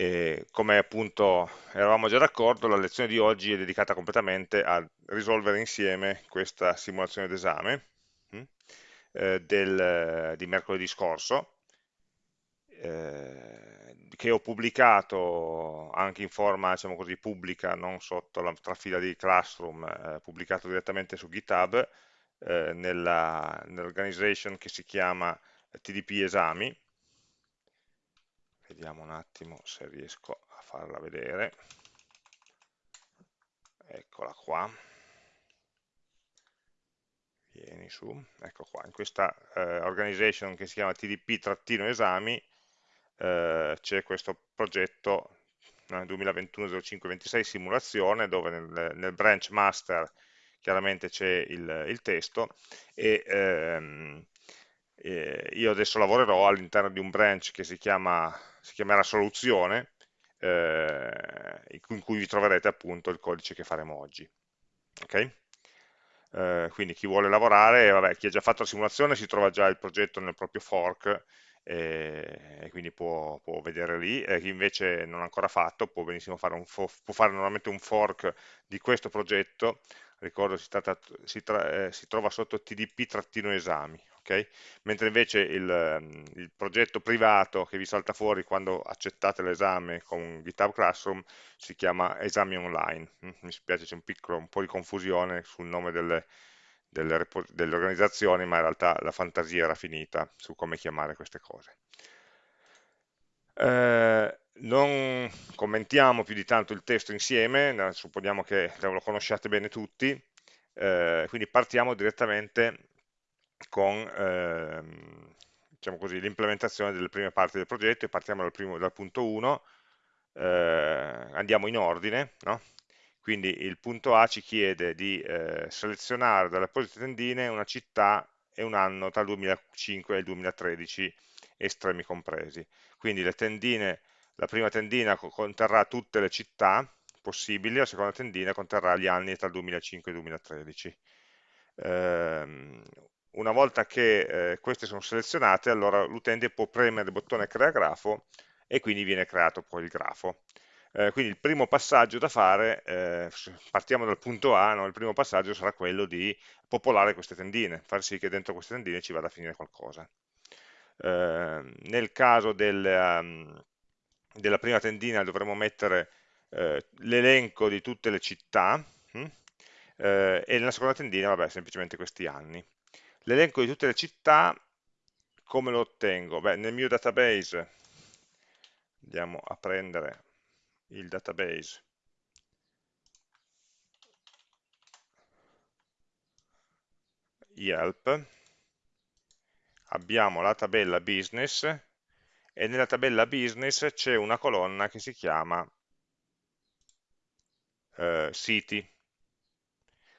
E come appunto eravamo già d'accordo, la lezione di oggi è dedicata completamente a risolvere insieme questa simulazione d'esame hm, eh, di mercoledì scorso, eh, che ho pubblicato anche in forma diciamo così, pubblica, non sotto la trafila di Classroom, eh, pubblicato direttamente su GitHub, eh, nell'organization nell che si chiama TDP Esami, vediamo un attimo se riesco a farla vedere. Eccola qua. Vieni su, ecco qua, in questa eh, organization che si chiama TDP-esami eh, c'è questo progetto eh, 2021-05-26 simulazione dove nel, nel, branch master chiaramente c'è il, il, testo e ehm, eh, io adesso lavorerò all'interno di un branch che si, chiama, si chiamerà soluzione, eh, in cui vi troverete appunto il codice che faremo oggi. Okay? Eh, quindi chi vuole lavorare, vabbè, chi ha già fatto la simulazione si trova già il progetto nel proprio fork e, e quindi può, può, vedere lì, e chi invece non ha ancora fatto può benissimo fare, un può fare normalmente un fork di questo progetto, ricordo si, tratta, si, tra, eh, si trova sotto tdp-esami, Okay? mentre invece il, ehm, il, progetto privato che vi salta fuori quando accettate l'esame con GitHub Classroom si chiama esami online. Mm, mi spiace c'è un, un, po' di confusione sul nome delle, delle, delle, organizzazioni, ma in realtà la fantasia era finita su come chiamare queste cose. Eh, non commentiamo più di tanto il testo insieme, supponiamo che lo conosciate bene tutti, eh, quindi partiamo direttamente con ehm, diciamo l'implementazione delle prime parti del progetto e partiamo dal, primo, dal punto 1, eh, andiamo in ordine, no? quindi il punto A ci chiede di eh, selezionare dalle apposite tendine una città e un anno tra il 2005 e il 2013, estremi compresi. Quindi tendine, la prima tendina conterrà tutte le città possibili, la seconda tendina conterrà gli anni tra il 2005 e il 2013. Eh, una volta che eh, queste sono selezionate, allora l'utente può premere il bottone crea grafo e quindi viene creato poi il grafo. Eh, quindi il primo passaggio da fare, eh, partiamo dal punto A, no? il primo passaggio sarà quello di popolare queste tendine, far sì che dentro queste tendine ci vada a finire qualcosa. Eh, nel caso del, um, della prima tendina dovremo mettere eh, l'elenco di tutte le città hm? e nella seconda tendina, vabbè, semplicemente questi anni. L'elenco di tutte le città, come lo ottengo? Beh, nel mio database, andiamo a prendere il database. Yelp, abbiamo la tabella business e nella tabella business c'è una colonna che si chiama eh, siti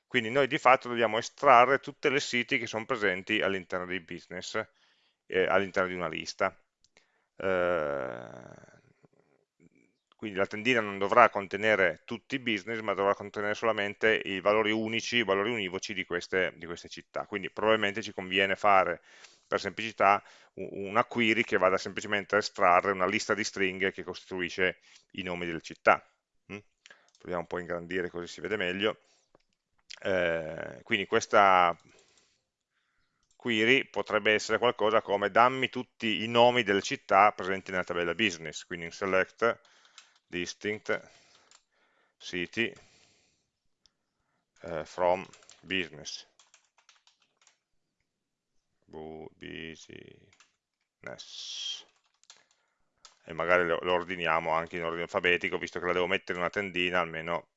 quindi noi di fatto dobbiamo estrarre tutte le siti che sono presenti all'interno dei business, eh, all'interno di una lista. Eh, quindi la tendina non dovrà contenere tutti i business, ma dovrà contenere solamente i valori unici, i valori univoci di queste, di queste città. Quindi probabilmente ci conviene fare, per semplicità, una query che vada semplicemente a estrarre una lista di stringhe che costituisce i nomi delle città. Mm? Proviamo un po' a ingrandire così si vede meglio eh, quindi questa query potrebbe essere qualcosa come dammi tutti i nomi delle città presenti nella tabella business, quindi in select distinct city eh, from business. Business e magari lo, lo ordiniamo anche in ordine alfabetico visto che la devo mettere in una tendina almeno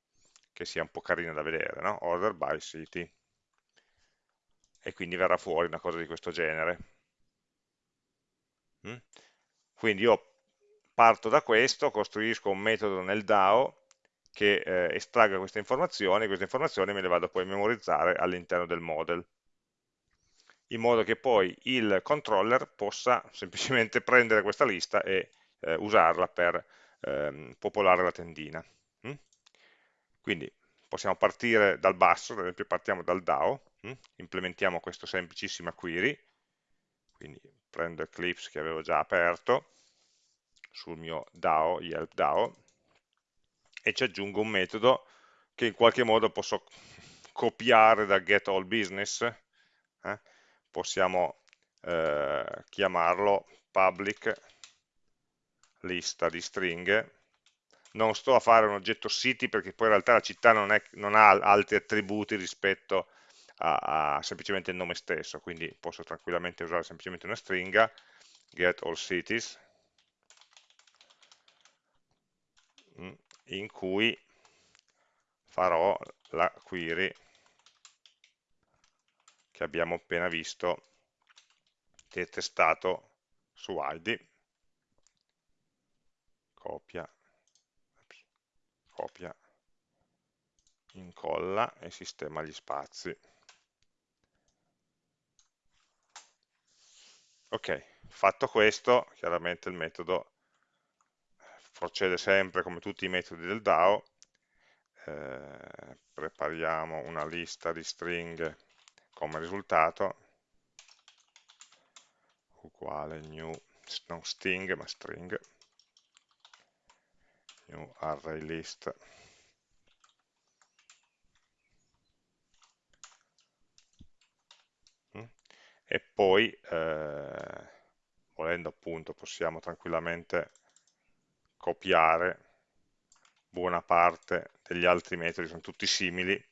che sia un po' carina da vedere, no? order by city, e quindi verrà fuori una cosa di questo genere. Mm? Quindi io parto da questo, costruisco un metodo nel DAO che eh, estragga queste informazioni, queste informazioni me le vado poi a memorizzare all'interno del model, in modo che poi il controller possa semplicemente prendere questa lista e eh, usarla per ehm, popolare la tendina. Quindi possiamo partire dal basso, ad esempio partiamo dal DAO, hm? implementiamo questa semplicissima query, quindi prendo Eclipse che avevo già aperto, sul mio DAO, Yelp DAO, e ci aggiungo un metodo che in qualche modo posso copiare da getAllBusiness, eh? possiamo eh, chiamarlo public lista di stringhe, non sto a fare un oggetto city perché poi in realtà la città non, è, non ha altri attributi rispetto a, a, semplicemente il nome stesso, quindi posso tranquillamente usare semplicemente una stringa, get all cities, mm, in cui farò la query che abbiamo appena visto testato su ID copia copia incolla e sistema gli spazi. Ok fatto questo chiaramente il metodo procede sempre come tutti i metodi del DAO. Eh, prepariamo una lista di stringhe come risultato. Uguale new, non string ma string, new array list mm. e poi eh, volendo appunto possiamo tranquillamente copiare buona parte degli altri metodi, sono tutti simili,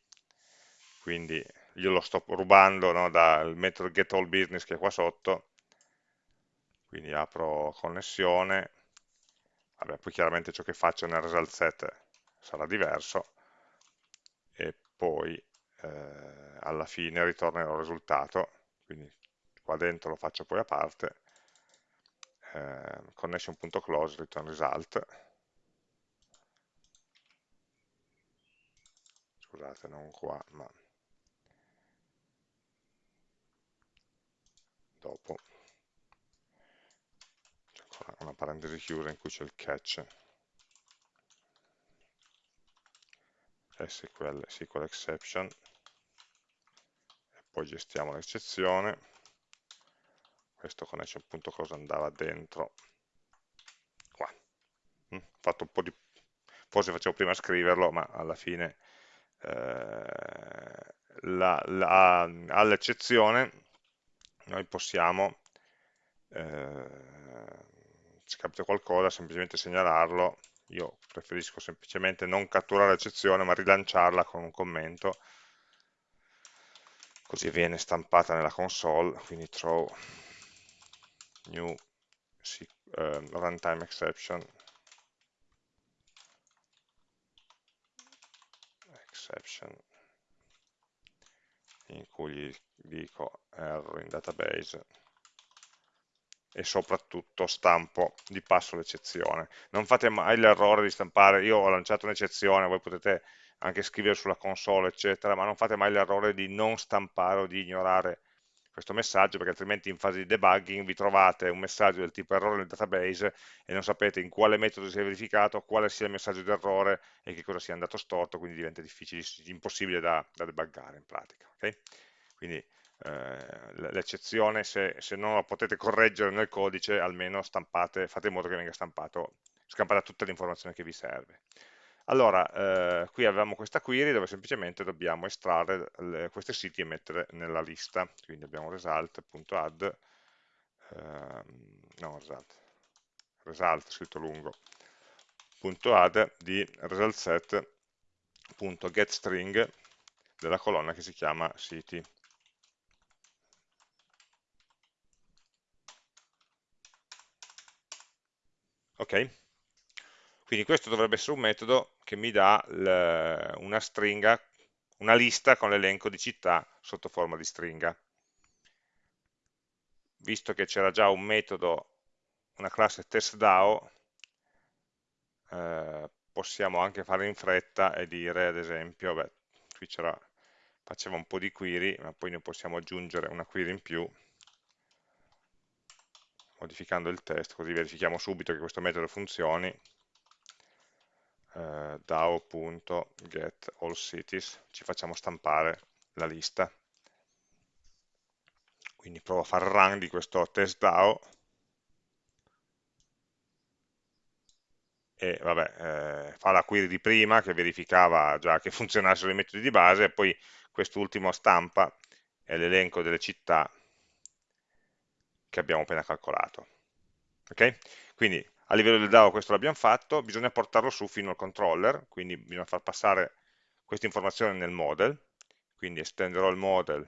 quindi io lo sto rubando no, dal metodo getAllBusiness che è qua sotto, quindi apro connessione, Vabbè, poi chiaramente ciò che faccio nel result set sarà diverso, e poi eh, alla fine ritornerò il risultato, quindi qua dentro lo faccio poi a parte, eh, connection.close return result, scusate non qua ma dopo una parentesi chiusa in cui c'è il catch. SQL, SQL exception. E poi gestiamo l'eccezione. Questo connection.close andava dentro. Qua. Mm, fatto un po' di forse facevo prima a scriverlo ma alla fine eh, all'eccezione noi possiamo eh, se capita qualcosa semplicemente segnalarlo. Io preferisco semplicemente non catturare l'eccezione ma rilanciarla con un commento. Così viene stampata nella console quindi throw new uh, runtime exception. Exception in cui gli dico error in database e soprattutto stampo di passo l'eccezione. Non fate mai l'errore di stampare, io ho lanciato un'eccezione, voi potete anche scrivere sulla console, eccetera, ma non fate mai l'errore di non stampare o di ignorare questo messaggio perché altrimenti in fase di debugging vi trovate un messaggio del tipo errore nel database e non sapete in quale metodo si è verificato, quale sia il messaggio di errore e che cosa sia andato storto, quindi diventa difficile, impossibile da, da debuggare in pratica. Okay? Quindi l'eccezione, se, se, non la potete correggere nel codice, almeno stampate, fate in modo che venga stampato, scampata tutta l'informazione che vi serve. Allora, eh, qui avevamo questa query dove semplicemente dobbiamo estrarre le, questi siti e mettere nella lista, quindi abbiamo result.add, eh, no, result, result scritto lungo, add di result set.getString della colonna che si chiama city. Ok? Quindi questo dovrebbe essere un metodo che mi dà una stringa, una lista con l'elenco di città sotto forma di stringa. Visto che c'era già un metodo, una classe testDAO, eh, possiamo anche fare in fretta e dire ad esempio, beh, qui faceva un po' di query, ma poi ne possiamo aggiungere una query in più, modificando il test, così verifichiamo subito che questo metodo funzioni, eh, dao.getAllCities, ci facciamo stampare la lista. Quindi provo a fare run di questo test DAO, e vabbè, eh, fa la query di prima che verificava già che funzionassero i metodi di base e poi quest'ultimo stampa l'elenco delle città che abbiamo appena calcolato. Ok? Quindi a livello del DAO questo l'abbiamo fatto, bisogna portarlo su fino al controller, quindi bisogna far passare questa informazione nel model, quindi estenderò il model,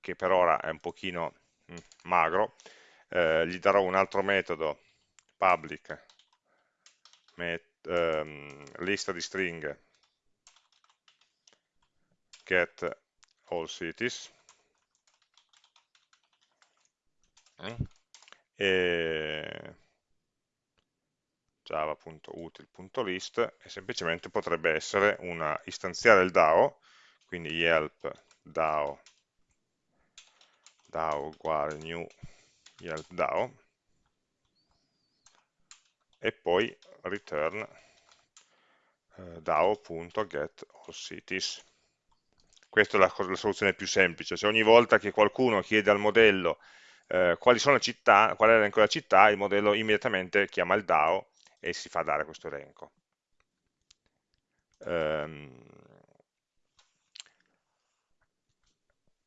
che per ora è un pochino mm, magro, eh, gli darò un altro metodo public met, um, lista di stringhe get all cities mm. e java.util.list e semplicemente potrebbe essere una istanziare il DAO, quindi yelp DAO, DAO uguale new yelp DAO e poi return eh, DAO.getAllCities. Questa è la, la, soluzione più semplice, cioè ogni volta che qualcuno chiede al modello eh, quali sono le città, qual è l'elenco della città, il modello immediatamente chiama il DAO e si fa dare questo elenco. Um,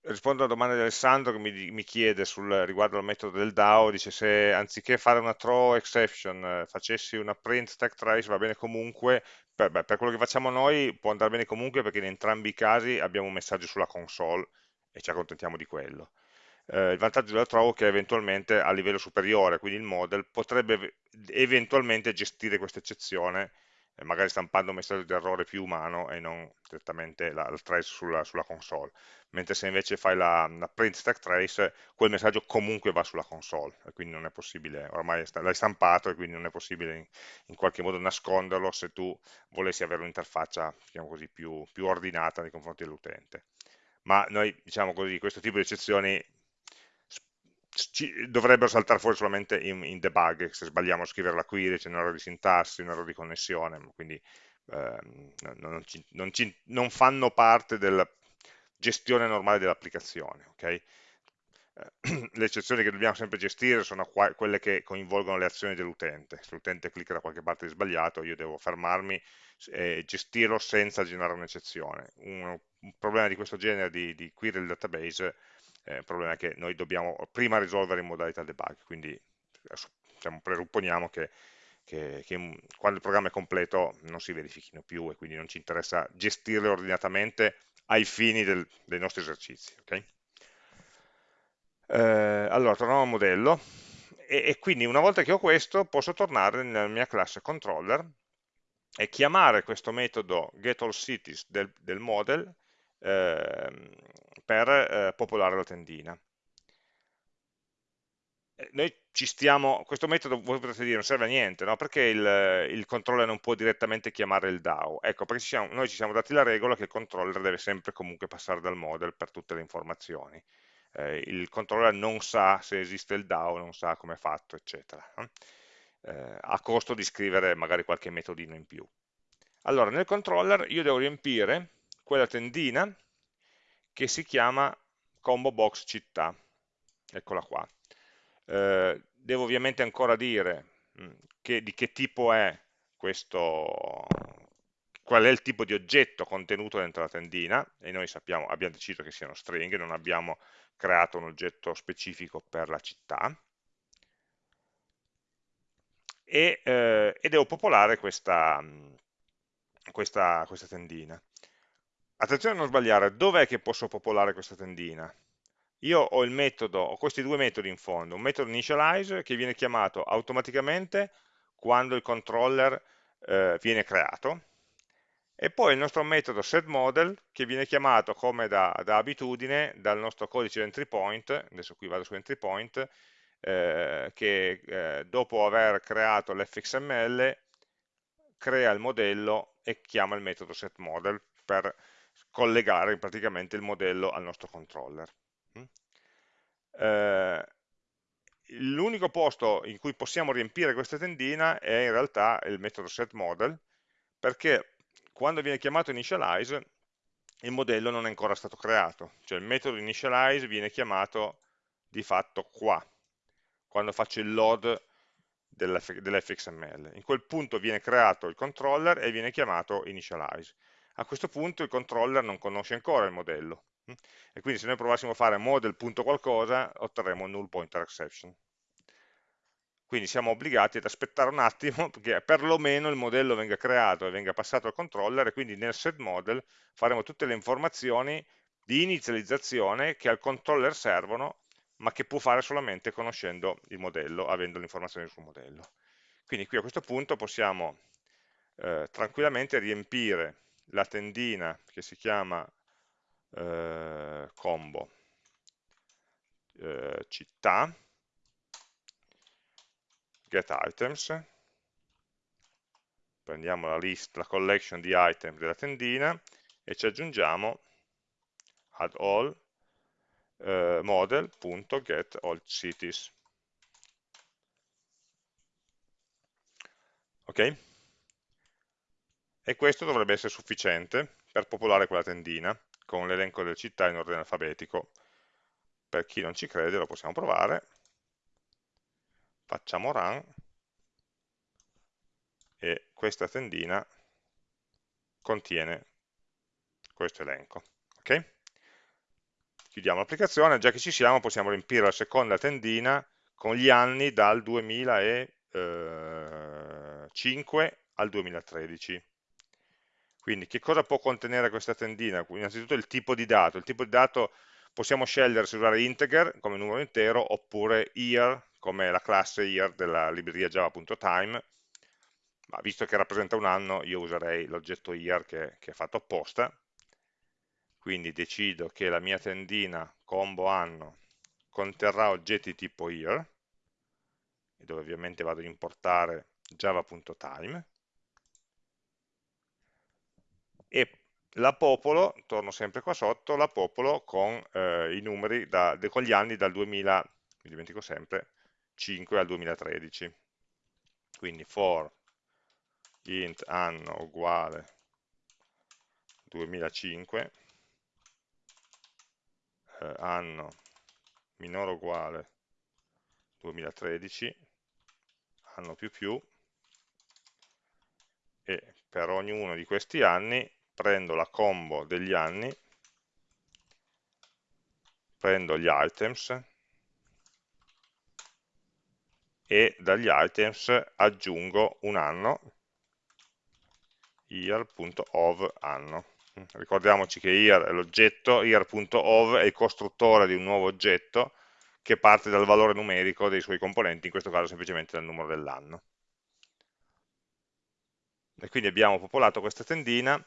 rispondo alla domanda di Alessandro che mi, mi chiede sul, riguardo al metodo del DAO, dice se anziché fare una throw exception eh, facessi una print stack trace va bene comunque, per, beh, per, quello che facciamo noi può andare bene comunque perché in entrambi i casi abbiamo un messaggio sulla console e ci accontentiamo di quello. Eh, il vantaggio della throw è che eventualmente a livello superiore, quindi il model, potrebbe eventualmente gestire questa eccezione eh, magari stampando un messaggio di errore più umano e non direttamente la, la trace sulla, sulla, console, mentre se invece fai la, la, print stack trace, quel messaggio comunque va sulla console, e quindi non è possibile, ormai l'hai stampato e quindi non è possibile in, in, qualche modo nasconderlo se tu volessi avere un'interfaccia, diciamo più, più ordinata nei confronti dell'utente. Ma noi, diciamo così, questo tipo di eccezioni ci, dovrebbero saltare fuori solamente in, in, debug, se sbagliamo a scrivere la query c'è un errore di sintassi, un errore di connessione, quindi eh, non, ci, non, ci, non, fanno parte della gestione normale dell'applicazione. Okay? Eh, le eccezioni che dobbiamo sempre gestire sono quelle che coinvolgono le azioni dell'utente. Se l'utente clicca da qualche parte di sbagliato, io devo fermarmi e gestirlo senza generare un'eccezione. Un, un, problema di questo genere di, di query del database eh, il problema è che noi dobbiamo prima risolvere in modalità debug, quindi diciamo, presupponiamo che, che, che, quando il programma è completo non si verifichino più e quindi non ci interessa gestirle ordinatamente ai fini del, dei nostri esercizi. Okay? Eh, allora, torniamo al modello e, e, quindi una volta che ho questo posso tornare nella mia classe controller e chiamare questo metodo getAllCities del, del model eh, per eh, popolare la tendina. Eh, noi ci stiamo, questo metodo voi potrete dire non serve a niente, no? perché il, il, controller non può direttamente chiamare il DAO? Ecco, perché ci siamo, noi ci siamo dati la regola che il controller deve sempre comunque passare dal model per tutte le informazioni. Eh, il controller non sa se esiste il DAO, non sa come è fatto, eccetera, eh, a costo di scrivere magari qualche metodino in più. Allora, nel controller io devo riempire quella tendina che si chiama combo box città, eccola qua. Eh, devo ovviamente ancora dire mm, che, di che tipo è questo, qual è il tipo di oggetto contenuto dentro la tendina, e noi sappiamo, abbiamo deciso che siano stringhe, non abbiamo creato un oggetto specifico per la città, e, eh, e devo popolare questa, mm, questa, questa tendina. Attenzione a non sbagliare, dov'è che posso popolare questa tendina? Io ho il metodo, ho questi due metodi in fondo, un metodo initialize che viene chiamato automaticamente quando il controller eh, viene creato, e poi il nostro metodo setModel che viene chiamato come da, da, abitudine dal nostro codice entry point, adesso qui vado su entry point, eh, che eh, dopo aver creato l'fxml crea il modello e chiama il metodo setModel per collegare praticamente il modello al nostro controller. Mm? Eh, L'unico posto in cui possiamo riempire questa tendina è in realtà il metodo setModel, perché quando viene chiamato initialize il modello non è ancora stato creato, cioè il metodo initialize viene chiamato di fatto qua, quando faccio il load dell'fxml. In quel punto viene creato il controller e viene chiamato initialize. A questo punto il controller non conosce ancora il modello, e quindi se noi provassimo a fare model.qualcosa otterremo null pointer exception. Quindi siamo obbligati ad aspettare un attimo che perlomeno il modello venga creato e venga passato al controller e quindi nel setModel faremo tutte le informazioni di inizializzazione che al controller servono ma che può fare solamente conoscendo il modello, avendo le informazioni sul modello. Quindi qui a questo punto possiamo eh, tranquillamente riempire la tendina che si chiama eh, combo eh, città, get items, prendiamo la list, la collection di item della tendina e ci aggiungiamo add all eh, model.get all cities. Ok? E questo dovrebbe essere sufficiente per popolare quella tendina con l'elenco delle città in ordine alfabetico. Per chi non ci crede lo possiamo provare. Facciamo run e questa tendina contiene questo elenco. Okay? Chiudiamo l'applicazione, già che ci siamo possiamo riempire la seconda tendina con gli anni dal 2005 al 2013. Quindi che cosa può contenere questa tendina? Innanzitutto il tipo di dato. Il tipo di dato possiamo scegliere se usare integer come numero intero oppure year come la classe year della libreria java.time ma visto che rappresenta un anno io userei l'oggetto year che, che è fatto apposta quindi decido che la mia tendina combo anno conterrà oggetti tipo year dove ovviamente vado ad importare java.time e la popolo, torno sempre qua sotto, la popolo con eh, i numeri, da, con gli anni dal 2000, mi dimentico sempre, 5 al 2013. Quindi for int anno uguale 2005, eh, anno minore uguale 2013, anno più più, e per ognuno di questi anni prendo la combo degli anni, prendo gli items e dagli items aggiungo un anno, year.of anno. Ricordiamoci che year è l'oggetto, year.of è il costruttore di un nuovo oggetto che parte dal valore numerico dei suoi componenti, in questo caso semplicemente dal numero dell'anno. E quindi abbiamo popolato questa tendina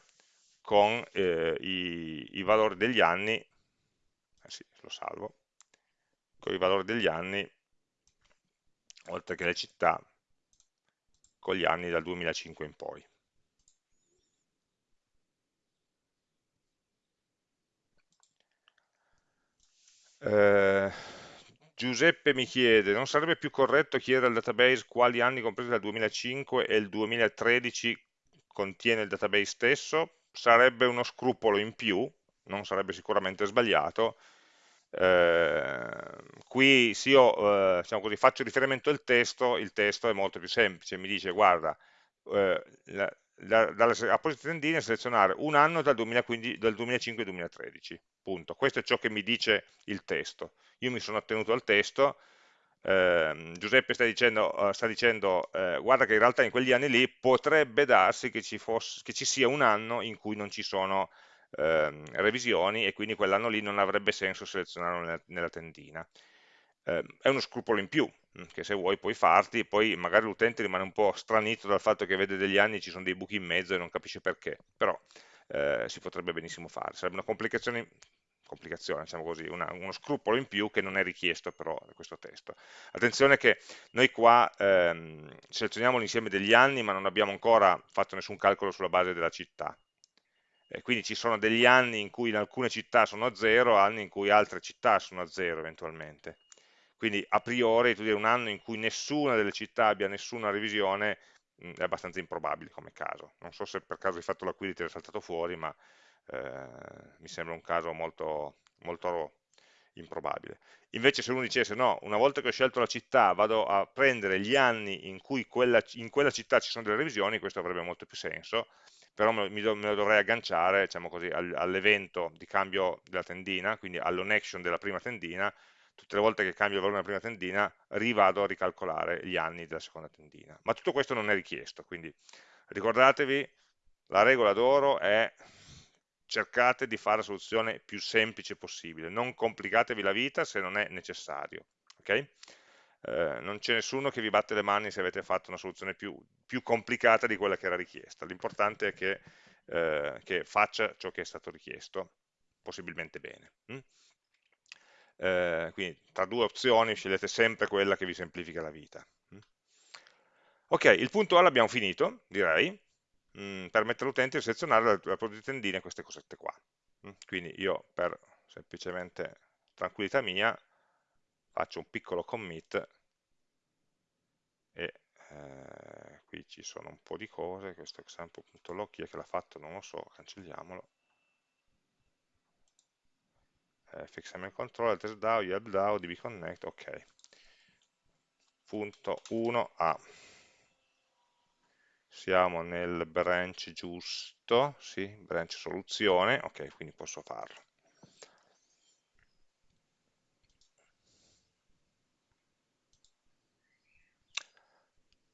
con eh, i, i, valori degli anni, eh sì, lo salvo, con i valori degli anni, oltre che le città, con gli anni dal 2005 in poi. Eh, Giuseppe mi chiede, non sarebbe più corretto chiedere al database quali anni compresi dal 2005 e il 2013 contiene il database stesso? Sarebbe uno scrupolo in più, non sarebbe sicuramente sbagliato, eh, qui se io eh, diciamo così, faccio riferimento al testo, il testo è molto più semplice, mi dice guarda, eh, la, la, dalle apposite tendine selezionare un anno dal, 2015, dal 2005 al 2013, punto. Questo è ciò che mi dice il testo. Io mi sono attenuto al testo, eh, Giuseppe sta dicendo, sta dicendo eh, guarda che in realtà in quegli anni lì potrebbe darsi che ci, fosse, che ci sia un anno in cui non ci sono eh, revisioni e quindi quell'anno lì non avrebbe senso selezionarlo nella, nella tendina. Ehm, è uno scrupolo in più, mm, che se vuoi puoi farti, poi magari l'utente rimane un po' stranito dal fatto che vede degli anni e ci sono dei buchi in mezzo e non capisce perché, però eh, si potrebbe benissimo fare. Sarebbe una complicazione complicazione, diciamo così, una, uno scrupolo in più che non è richiesto però da questo testo. Attenzione che noi qua ehm, selezioniamo l'insieme degli anni ma non abbiamo ancora fatto nessun calcolo sulla base della città. E quindi ci sono degli anni in cui in alcune città sono a 0, anni in cui altre città sono a 0 eventualmente. Quindi a priori tu dire un anno in cui nessuna delle città abbia nessuna revisione mh, è abbastanza improbabile come caso. Non so se per caso hai fatto l'acquido e ti è saltato fuori, ma eh, mi sembra un caso molto, molto improbabile. Invece se uno dicesse no, una volta che ho scelto la città vado a prendere gli anni in cui quella, in quella città ci sono delle revisioni, questo avrebbe molto più senso, però me, me lo dovrei agganciare diciamo all'evento di cambio della tendina, quindi all'on action della prima tendina, tutte le volte che cambio il valore della prima tendina rivado a ricalcolare gli anni della seconda tendina. Ma tutto questo non è richiesto, quindi ricordatevi, la regola d'oro è cercate di fare la soluzione più semplice possibile, non complicatevi la vita se non è necessario. Okay? Eh, non c'è nessuno che vi batte le mani se avete fatto una soluzione più, più complicata di quella che era richiesta, l'importante è che, eh, che, faccia ciò che è stato richiesto, possibilmente bene. Hm? Eh, quindi tra due opzioni scegliete sempre quella che vi semplifica la vita. Hm? Ok, il punto A l'abbiamo finito, direi mh, mm, permette all'utente di selezionare la, la propria tendina queste cosette qua. Mm, quindi io per semplicemente tranquillità mia faccio un piccolo commit e eh, qui ci sono un po' di cose, questo example.log chi è che l'ha fatto non lo so, cancelliamolo. Eh, fxml control, test DAO, dbconnect, ok. Punto 1a siamo nel branch giusto, sì, branch soluzione, ok, quindi posso farlo.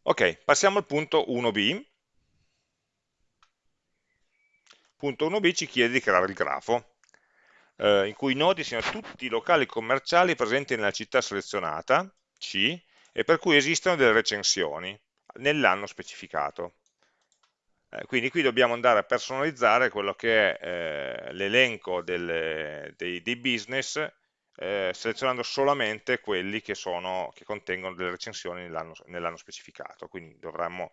Ok, passiamo al punto 1b. Punto 1b ci chiede di creare il grafo, eh, in cui i nodi siano tutti i locali commerciali presenti nella città selezionata, C, e per cui esistono delle recensioni nell'anno specificato. Eh, quindi qui dobbiamo andare a personalizzare quello che è eh, l'elenco dei, dei, business eh, selezionando solamente quelli che, sono, che contengono delle recensioni nell'anno nell specificato. Quindi dovremmo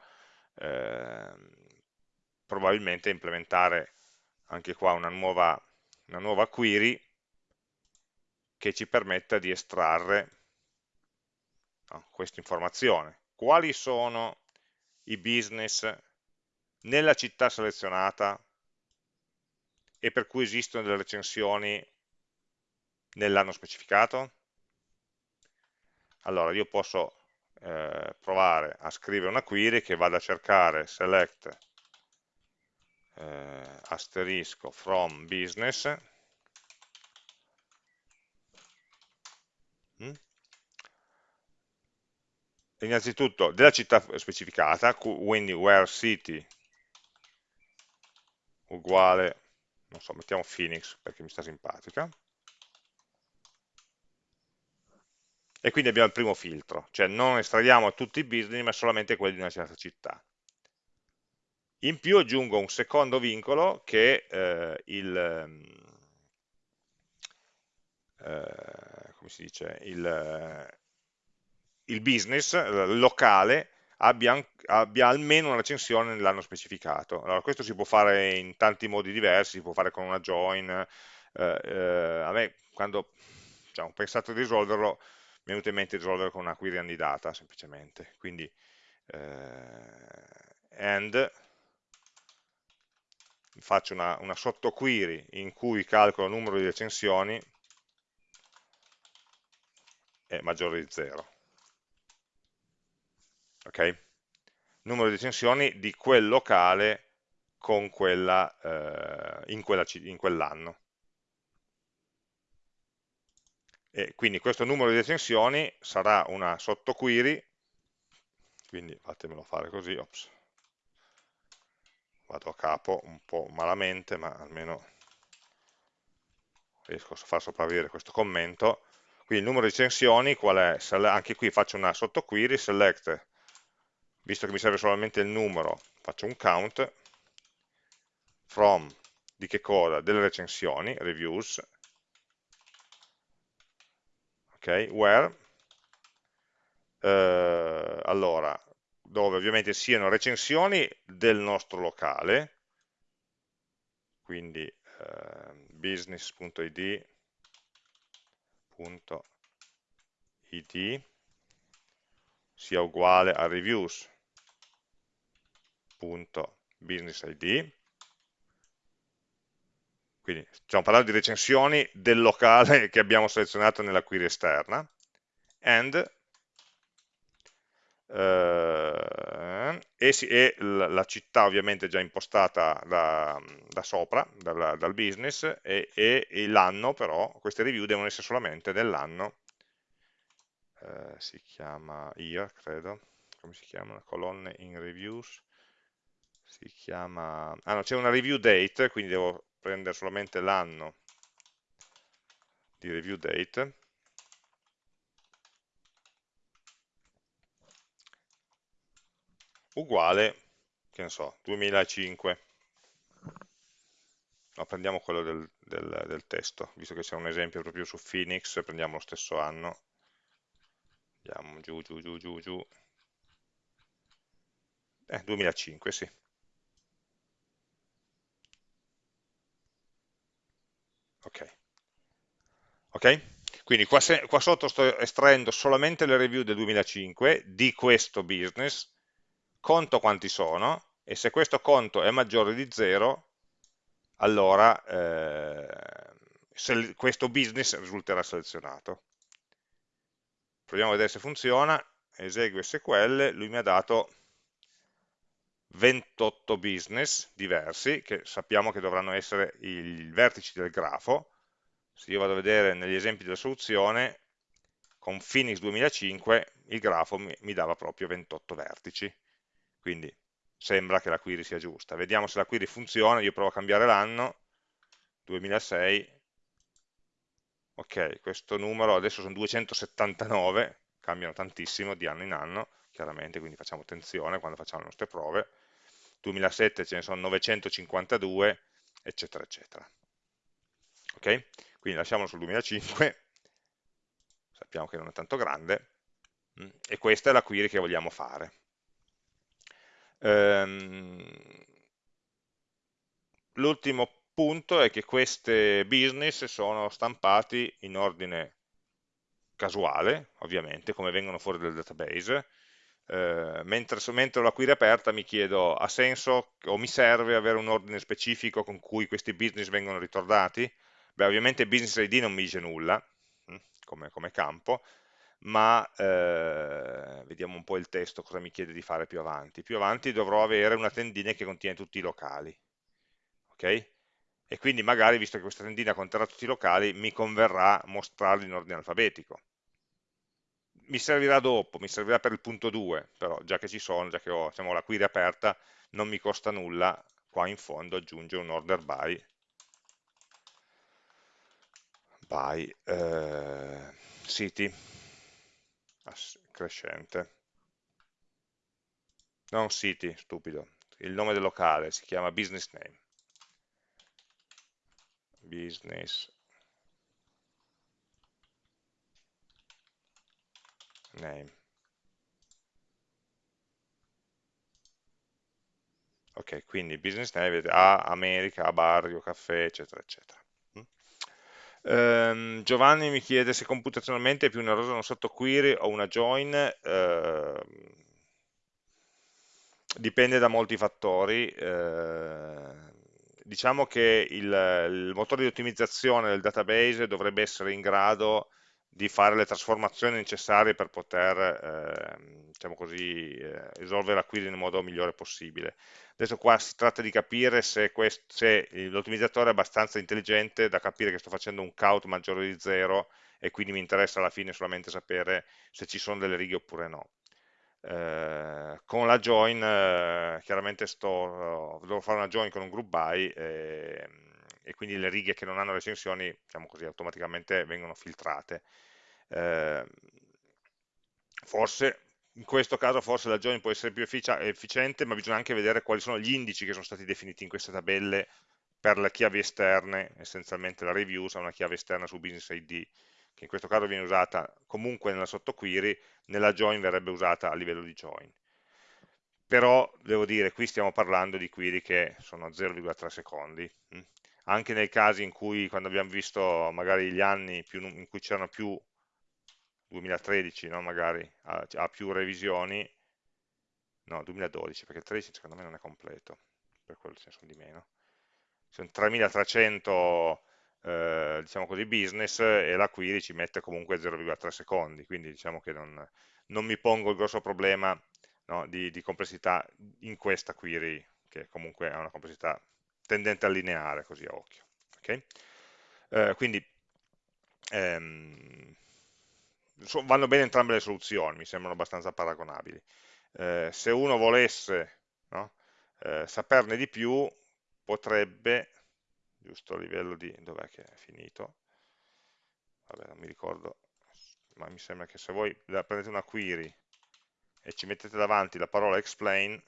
ehm, probabilmente implementare anche qua una nuova, una nuova query che ci permetta di estrarre no, questa informazione quali sono i business nella città selezionata e per cui esistono delle recensioni nell'anno specificato? Allora io posso eh, provare a scrivere una query che vada a cercare select eh, asterisco from business mm? Innanzitutto della città specificata, quindi where city uguale, non so, mettiamo Phoenix perché mi sta simpatica, e quindi abbiamo il primo filtro, cioè non estraiamo tutti i business ma solamente quelli di una certa città. In più aggiungo un secondo vincolo che eh, il, ehm, eh, come si dice, il, il business locale abbia, abbia, almeno una recensione nell'anno specificato. Allora, questo si può fare in tanti modi diversi, si può fare con una join, eh, eh, a me quando diciamo, ho pensato di risolverlo mi è venuto in mente di risolverlo con una query andidata semplicemente, quindi eh, and faccio una, una sottoquery in cui calcolo il numero di recensioni è maggiore di 0 ok? Numero di recensioni di quel locale quella, eh, in quell'anno. Quell e quindi questo numero di recensioni sarà una sottoquery, quindi fatemelo fare così, ops, vado a capo un po' malamente, ma almeno riesco a far sopravvivere questo commento. Quindi il numero di recensioni qual è? Anche qui faccio una sottoquery, select visto che mi serve solamente il numero, faccio un count. From di che cosa? Delle recensioni, reviews, ok, where, eh, allora, dove ovviamente siano recensioni del nostro locale, quindi eh, business.id sia uguale a reviews business id quindi stiamo parlando di recensioni del locale che abbiamo selezionato nella query esterna, and eh, e, si, e, la città ovviamente già impostata da, da sopra, dal, dal, business, e, e l'anno però, queste review devono essere solamente dell'anno, eh, si chiama year, credo, come si chiama? Colonne in reviews, si chiama, ah no, c'è una review date, quindi devo prendere solamente l'anno di review date, uguale, che ne so, 2005. No, prendiamo quello del, del, del testo, visto che c'è un esempio proprio su Phoenix, prendiamo lo stesso anno. Andiamo giù, giù, giù, giù, giù. Eh, 2005, sì. Ok. Ok? Quindi qua, se, qua, sotto sto estraendo solamente le review del 2005 di questo business, conto quanti sono e se questo conto è maggiore di 0, allora eh, questo business risulterà selezionato. Proviamo a vedere se funziona, esegue SQL, lui mi ha dato 28 business diversi, che sappiamo che dovranno essere i vertici del grafo. Se io vado a vedere negli esempi della soluzione, con Phoenix 2005 il grafo mi, mi dava proprio 28 vertici quindi sembra che la query sia giusta. Vediamo se la query funziona, io provo a cambiare l'anno, 2006, ok, questo numero adesso sono 279, cambiano tantissimo di anno in anno, chiaramente, quindi facciamo attenzione quando facciamo le nostre prove, 2007 ce ne sono 952, eccetera, eccetera. Ok? Quindi lasciamolo sul 2005, sappiamo che non è tanto grande, mm, e questa è la query che vogliamo fare. Ehm, L'ultimo punto è che queste business sono stampati in ordine casuale, ovviamente, come vengono fuori dal database, eh, mentre, mentre la query aperta mi chiedo ha senso o mi serve avere un ordine specifico con cui questi business vengono ritornati? Beh, ovviamente business ID non mi dice nulla hm, come, come campo, ma eh, vediamo un po' il testo, cosa mi chiede di fare più avanti. Più avanti dovrò avere una tendina che contiene tutti i locali, ok? E quindi magari, visto che questa tendina conterrà tutti i locali, mi converrà mostrarli in ordine alfabetico. Mi servirà dopo, mi servirà per il punto 2, però già che ci sono, già che ho diciamo, la query aperta, non mi costa nulla qua in fondo aggiungere un order by, by eh, city crescente. Non city, stupido. Il nome del locale si chiama business name. Business name. Ok, quindi business name A, America, A, Barrio, Caffè, eccetera, eccetera. Um, Giovanni mi chiede se computazionalmente è più onerosa una sottoquery o una join. Uh, dipende da molti fattori. Uh, diciamo che il, il, motore di ottimizzazione del database dovrebbe essere in grado di fare le trasformazioni necessarie per poter eh, diciamo così, eh, risolvere la query nel modo migliore possibile. Adesso qua si tratta di capire se, se l'ottimizzatore è abbastanza intelligente da capire che sto facendo un count maggiore di 0 e quindi mi interessa alla fine solamente sapere se ci sono delle righe oppure no. Eh, con la join eh, chiaramente sto, devo fare una join con un group by e, quindi le righe che non hanno recensioni diciamo così, automaticamente vengono filtrate. Eh, forse in questo caso forse la join può essere più efficiente, ma bisogna anche vedere quali sono gli indici che sono stati definiti in queste tabelle per le chiavi esterne, essenzialmente la reviews ha una chiave esterna su business ID, che in questo caso viene usata comunque nella sottoquery, nella join verrebbe usata a livello di join. Però, devo dire, qui stiamo parlando di query che sono 0,3 secondi. Anche nei casi in cui, quando abbiamo visto magari gli anni più, in cui c'erano più 2013 no? magari ha, ha, più revisioni, no 2012 perché il 13 secondo me non è completo, per quello ce sono di meno. sono 3300 eh, diciamo così, business e la query ci mette comunque 0,3 secondi, quindi diciamo che non, non, mi pongo il grosso problema no, di, di, complessità in questa query, che comunque ha una complessità tendente a lineare, così a occhio. Okay? Eh, quindi ehm, vanno bene entrambe le soluzioni, mi sembrano abbastanza paragonabili. Eh, se uno volesse no, eh, saperne di più, potrebbe giusto a livello di dov'è che è finito vabbè non mi ricordo ma mi sembra che se voi prendete una query e ci mettete davanti la parola explain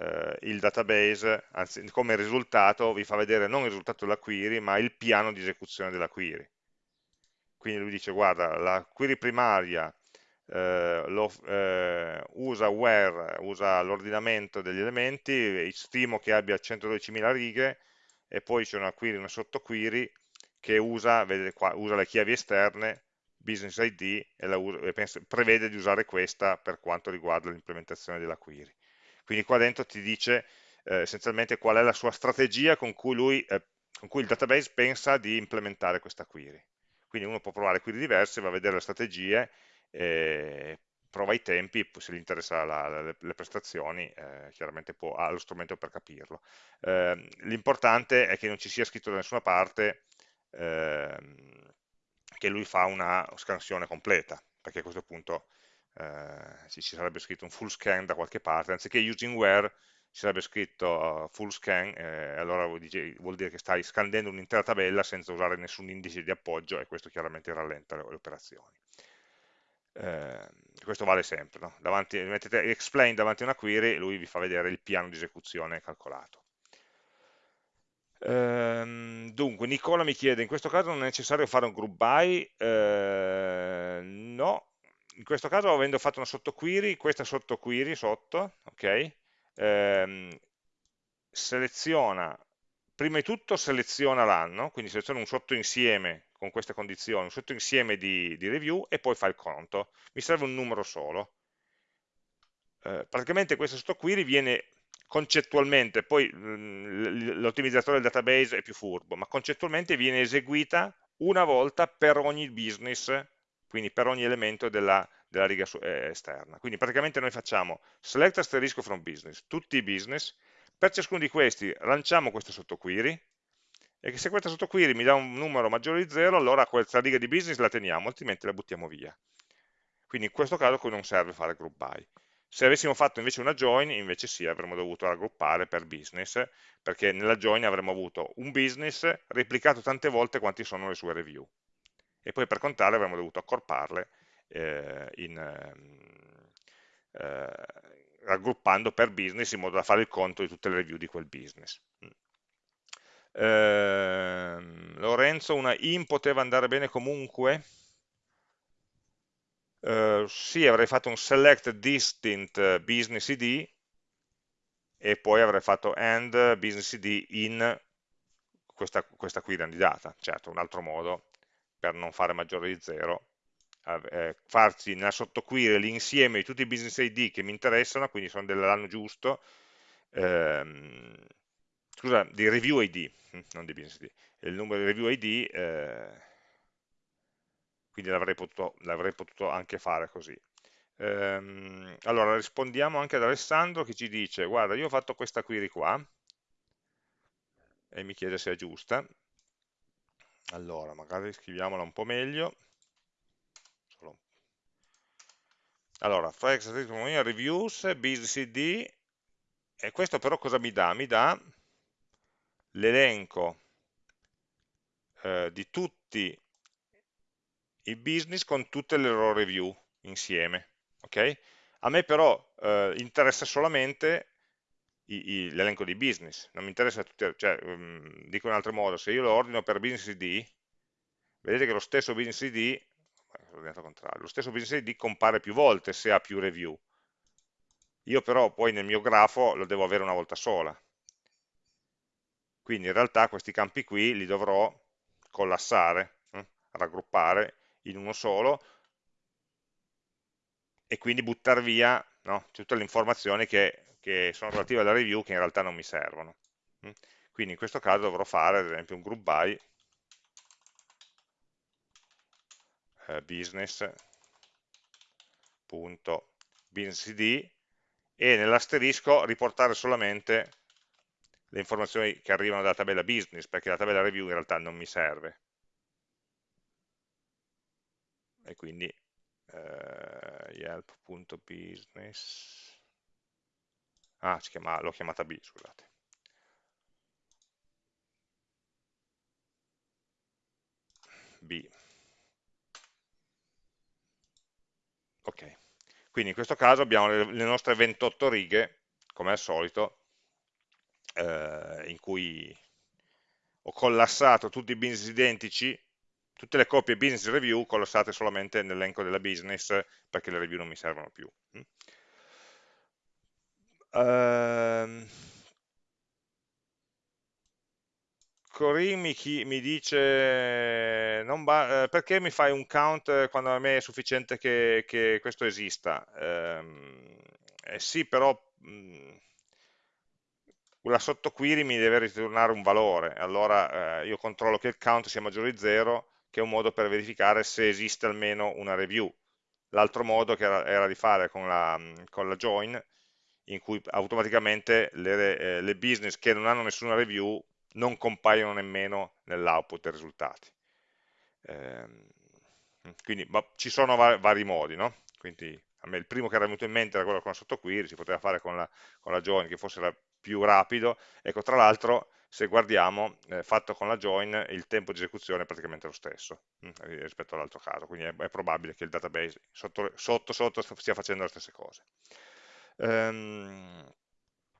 eh, il database anzi, come risultato vi fa vedere non il risultato della query ma il piano di esecuzione della query quindi lui dice guarda la query primaria eh, lo, eh, usa where, usa l'ordinamento degli elementi, stimo che abbia 112.000 righe e poi c'è una query, una sottoquery che usa, qua, usa le chiavi esterne, business ID e, usa, e pensa, prevede di usare questa per quanto riguarda l'implementazione della query. Quindi qua dentro ti dice eh, essenzialmente qual è la sua strategia con cui, lui, eh, con cui il database pensa di implementare questa query. Quindi uno può provare query diverse, va a vedere le strategie eh, prova i tempi, se gli interessa la, la, le prestazioni, eh, chiaramente può, ha lo strumento per capirlo. Eh, L'importante è che non ci sia scritto da nessuna parte ehm, che lui fa una scansione completa, perché a questo punto eh, ci, sarebbe scritto un full scan da qualche parte, anziché using where ci sarebbe scritto uh, full scan, eh, allora vuol dire, vuol dire, che stai scandendo un'intera tabella senza usare nessun indice di appoggio e questo chiaramente rallenta le, le operazioni eh, questo vale sempre, no? davanti, mettete explain davanti a una query e lui vi fa vedere il piano di esecuzione calcolato. Ehm, dunque, Nicola mi chiede, in questo caso non è necessario fare un group by? Eh, no, in questo caso avendo fatto una sottoquery, questa sottoquery sotto, ok, ehm, seleziona, prima di tutto seleziona l'anno, quindi seleziona un sottoinsieme con queste condizioni, un sottoinsieme di, di review e poi fa il conto. Mi serve un numero solo. Eh, praticamente questa sottoquery viene concettualmente, poi mm, l'ottimizzatore del database è più furbo, ma concettualmente viene eseguita una volta per ogni business, quindi per ogni elemento della, della riga eh, esterna. Quindi praticamente noi facciamo select asterisco from business, tutti i business, per ciascuno di questi lanciamo questa sottoquery, e che se questa sottoquery mi dà un numero maggiore di 0, allora questa riga di business la teniamo, altrimenti la buttiamo via. Quindi in questo caso qui non serve fare group by. Se avessimo fatto invece una join, invece sì, avremmo dovuto raggruppare per business, perché nella join avremmo avuto un business replicato tante volte quanti sono le sue review. E poi per contare avremmo dovuto accorparle eh, in, ehm, eh, raggruppando per business in modo da fare il conto di tutte le review di quel business. Eh, Lorenzo, una in poteva andare bene comunque? Eh, sì, avrei fatto un select distinct business id e poi avrei fatto and business id in questa, questa qui candidata. Certo, un altro modo per non fare maggiore di 0 eh, farci nella sottoquery l'insieme di tutti i business ID che mi interessano, quindi sono dell'anno giusto, ehm, scusa, di review ID, hm, non di business ID, il numero di review ID, eh, quindi l'avrei potuto, potuto, anche fare così. Ehm, allora, rispondiamo anche ad Alessandro che ci dice, guarda, io ho fatto questa query qua, e mi chiede se è giusta, allora, magari scriviamola un po' meglio, allora, flex reviews, business id, e questo però cosa mi dà? Mi dà l'elenco eh, di tutti i business con tutte le loro review insieme. Okay? A me però eh, interessa solamente l'elenco di business, non mi interessa tutti, cioè, um, dico in altro modo, se io lo ordino per business ID, vedete che lo stesso business ID, lo stesso business ID compare più volte se ha più review. Io però poi nel mio grafo lo devo avere una volta sola, quindi in realtà questi campi qui li dovrò collassare, eh, raggruppare in uno solo e quindi buttare via no, tutte le informazioni che, che, sono relative alla review che in realtà non mi servono. Mm? Quindi in questo caso dovrò fare ad esempio un group by eh, e nell'asterisco riportare solamente le informazioni che arrivano dalla tabella business, perché la tabella review in realtà non mi serve. E quindi eh, yelp.business ah, l'ho chiamata B, scusate. B. Ok, quindi in questo caso abbiamo le, le nostre 28 righe, come al solito, eh, in cui ho collassato tutti i business identici, tutte le copie business review collassate solamente nell'elenco della business perché le review non mi servono più. Uh, Corinne mi, mi dice eh, perché mi fai un count quando a me è sufficiente che, che questo esista? Eh, eh sì, però mh, la sottoquery mi deve ritornare un valore, allora eh, io controllo che il count sia maggiore di 0, che è un modo per verificare se esiste almeno una review. L'altro modo che era, era, di fare con la, con la, join, in cui automaticamente le, eh, le business che non hanno nessuna review non compaiono nemmeno nell'output dei risultati. Eh, quindi ci sono vari, vari modi, no? Quindi a me il primo che era venuto in mente era quello con la sottoquery, si poteva fare con la, con la join che fosse la, più rapido. Ecco, tra l'altro, se guardiamo, eh, fatto con la join, il tempo di esecuzione è praticamente lo stesso mh, mm, rispetto all'altro caso, quindi è, è, probabile che il database sotto, sotto, sotto stia facendo le stesse cose. Um,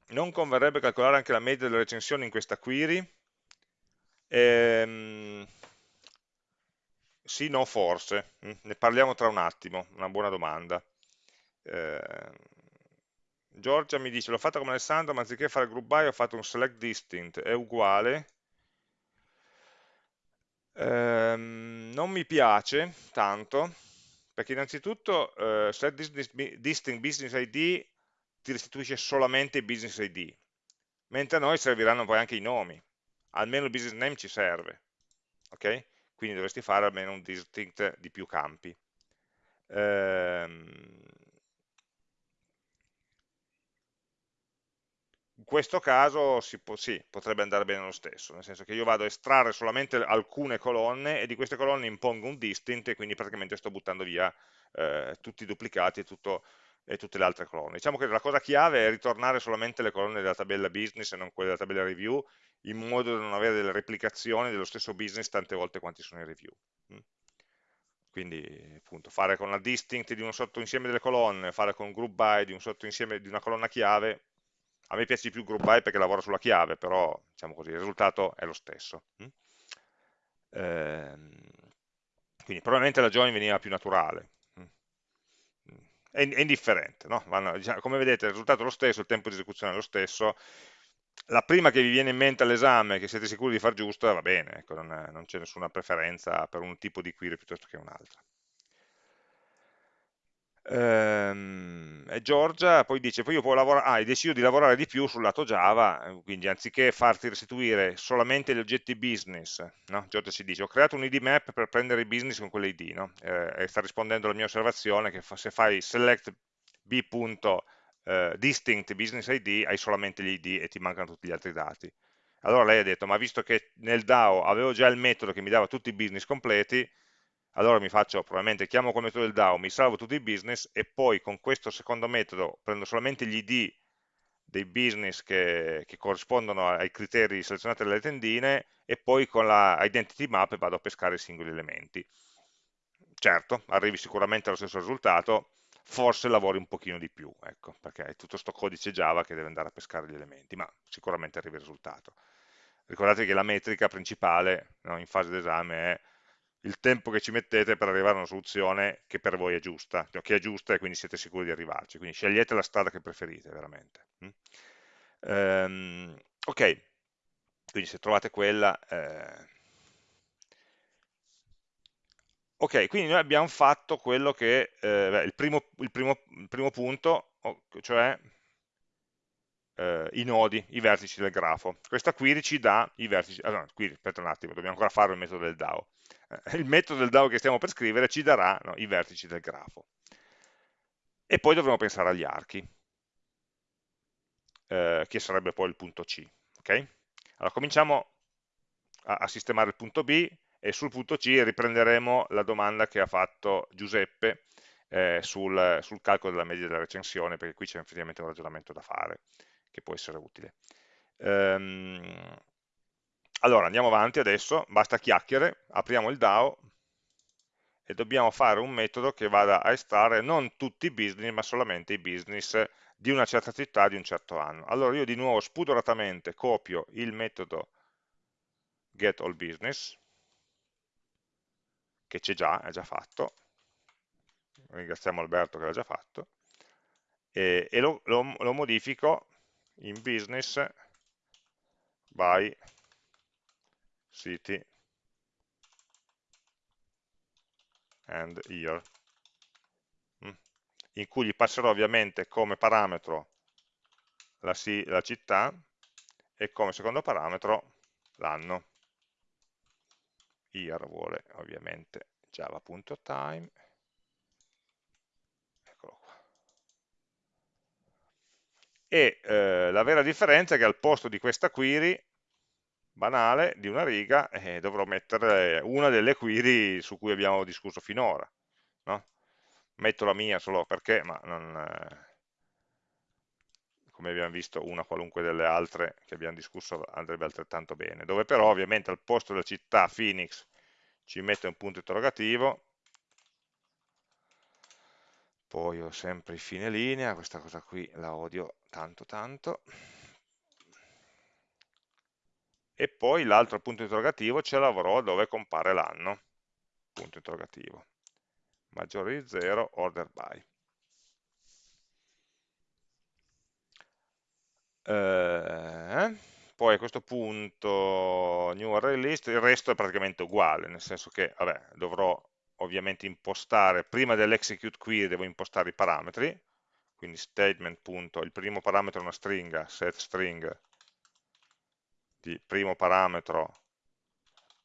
non converrebbe calcolare anche la media delle recensioni in questa query? Ehm, sì, no, forse. Mm, ne parliamo tra un attimo, una buona domanda. Eh, Giorgia mi dice, l'ho fatta come Alessandro, ma anziché fare group by ho fatto un select distinct, è uguale. Ehm, non mi piace tanto, perché innanzitutto eh, select distinct business ID ti restituisce solamente i business ID, mentre a noi serviranno poi anche i nomi, almeno il business name ci serve, ok? Quindi dovresti fare almeno un distinct di più campi. Ehm, in questo caso si può, sì, potrebbe andare bene lo stesso, nel senso che io vado a estrarre solamente alcune colonne e di queste colonne impongo un distinct e quindi praticamente sto buttando via eh, tutti i duplicati e, tutto, e, tutte le altre colonne. Diciamo che la cosa chiave è ritornare solamente le colonne della tabella business e non quelle della tabella review, in modo da non avere delle replicazioni dello stesso business tante volte quanti sono i review. Mm. Quindi appunto fare con la distinct di un sottoinsieme delle colonne, fare con group by di un sottoinsieme di una colonna chiave, a me piace di più group by perché lavora sulla chiave, però diciamo così, il risultato è lo stesso. Mm? Ehm, quindi probabilmente la join veniva più naturale. È, è indifferente, no? Vanno, diciamo, come vedete il risultato è lo stesso, il tempo di esecuzione è lo stesso, la prima che vi viene in mente all'esame, che siete sicuri di far giusta, va bene, ecco, non c'è nessuna preferenza per un tipo di query piuttosto che un'altra. Ehm, e Giorgia poi dice, poi io può lavorare, ah, hai deciso di lavorare di più sul lato Java, eh, quindi anziché farti restituire solamente gli oggetti business, no? Giorgia ci dice, ho creato un id map per prendere i business con quell'id, no? eh, e sta rispondendo alla mia osservazione che fa, se fai select b.distinct eh, business id hai solamente gli id e ti mancano tutti gli altri dati. Allora lei ha detto, ma visto che nel DAO avevo già il metodo che mi dava tutti i business completi, allora mi faccio, probabilmente chiamo come metodo del DAO, mi salvo tutti i business e poi con questo secondo metodo prendo solamente gli ID dei business che, che corrispondono ai criteri selezionati dalle tendine e poi con la identity map vado a pescare i singoli elementi. Certo, arrivi sicuramente allo stesso risultato, forse lavori un pochino di più, ecco, perché è tutto sto codice Java che deve andare a pescare gli elementi, ma sicuramente arrivi al risultato. Ricordate che la metrica principale no, in fase d'esame è il tempo che ci mettete per arrivare a una soluzione che per voi è giusta, cioè che è giusta e quindi siete sicuri di arrivarci. Quindi scegliete la strada che preferite, veramente. Mm? Um, ok, quindi se trovate quella... Eh... Ok, quindi noi abbiamo fatto quello che, eh, beh, il, primo, il, primo, il primo punto, cioè eh, i nodi, i vertici del grafo. Questa query ci dà i vertici, allora, query, aspetta un attimo, dobbiamo ancora fare il metodo del DAO. Eh, il metodo del DAO che stiamo per scrivere ci darà no, i vertici del grafo. E poi dovremo pensare agli archi, eh, che sarebbe poi il punto C. Okay? Allora cominciamo a, a sistemare il punto B e sul punto C riprenderemo la domanda che ha fatto Giuseppe eh, sul, sul, calcolo della media della recensione, perché qui c'è effettivamente un ragionamento da fare che può essere utile. Ehm, allora, andiamo avanti adesso, basta chiacchiere, apriamo il DAO e dobbiamo fare un metodo che vada a estrarre non tutti i business, ma solamente i business di una certa città di un certo anno. Allora io di nuovo spudoratamente copio il metodo getAllBusiness, che c'è già, è già fatto, ringraziamo Alberto che l'ha già fatto, e, e lo, lo, lo modifico in business by city and year. Mm. in cui gli passerò ovviamente come parametro la, la città e come secondo parametro l'anno. Year vuole ovviamente java.time e eh, la vera differenza è che al posto di questa query banale di una riga eh, dovrò mettere una delle query su cui abbiamo discusso finora no? metto la mia solo perché ma non, eh, come abbiamo visto una qualunque delle altre che abbiamo discusso andrebbe altrettanto bene dove però ovviamente al posto della città Phoenix ci metto un punto interrogativo poi ho sempre i fine linea, questa cosa qui la odio tanto tanto, e poi l'altro punto interrogativo ce l'avrò dove compare l'anno, punto interrogativo, maggiore di 0, order by. Eh, poi a questo punto new array list, il resto è praticamente uguale, nel senso che vabbè, dovrò ovviamente impostare, prima dell'execute query devo impostare i parametri, quindi statement. il primo parametro è una stringa, set string di primo parametro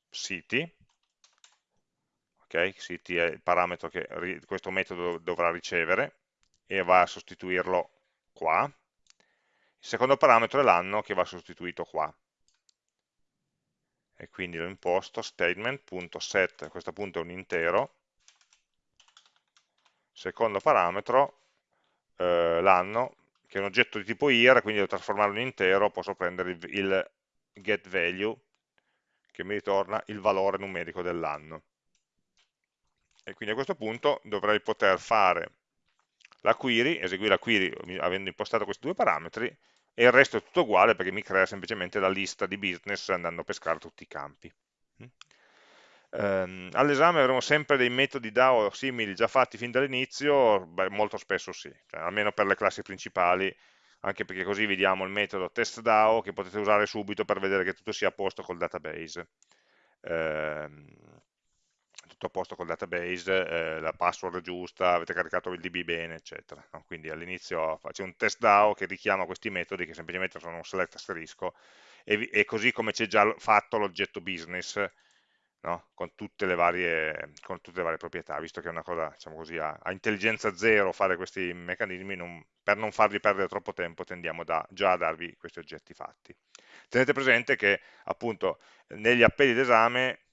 city, ok, city è il parametro che questo metodo dovrà ricevere e va a sostituirlo qua, il secondo parametro è l'anno che va sostituito qua, e quindi lo imposto statement.set, a questo punto è un intero, secondo parametro eh, l'anno, che è un oggetto di tipo year, quindi devo trasformarlo in intero, posso prendere il, il getValue, che mi ritorna il valore numerico dell'anno. E quindi a questo punto dovrei poter fare la query, eseguire la query avendo impostato questi due parametri, e il resto è tutto uguale perché mi crea semplicemente la lista di business andando a pescare tutti i campi. Um, All'esame avremo sempre dei metodi DAO simili già fatti fin dall'inizio? Molto spesso sì, cioè, almeno per le classi principali, anche perché così vi diamo il metodo testDAO che potete usare subito per vedere che tutto sia a posto col database. Um, tutto a posto col database, eh, la password giusta, avete caricato il DB bene, eccetera. No? Quindi all'inizio faccio un test DAO che richiama questi metodi che semplicemente sono un select asterisco e, e così come c'è già fatto l'oggetto business no? con, tutte varie, con, tutte le varie, proprietà, visto che è una cosa, diciamo così, a, a intelligenza zero fare questi meccanismi, non, per non farvi perdere troppo tempo tendiamo da, già a darvi questi oggetti fatti. Tenete presente che appunto negli appelli d'esame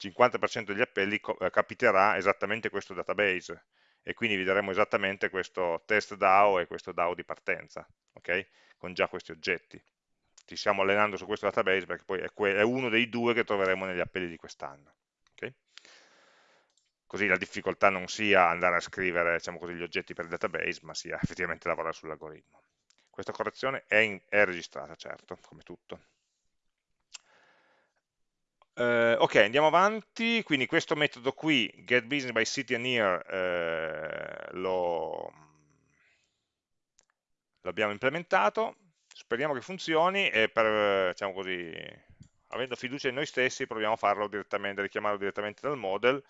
50% degli appelli eh, capiterà esattamente questo database e quindi vi daremo esattamente questo test DAO e questo DAO di partenza, ok? Con già questi oggetti. Ci stiamo allenando su questo database perché poi è, uno dei due che troveremo negli appelli di quest'anno. Okay? Così la difficoltà non sia andare a scrivere diciamo così, gli oggetti per il database, ma sia effettivamente lavorare sull'algoritmo. Questa correzione è, è registrata, certo, come tutto. Eh, ok, andiamo avanti, quindi questo metodo qui, getBusinessByCityAndYear, eh, l'abbiamo implementato, speriamo che funzioni e per, diciamo così, avendo fiducia in noi stessi proviamo a farlo direttamente, richiamarlo direttamente dal model,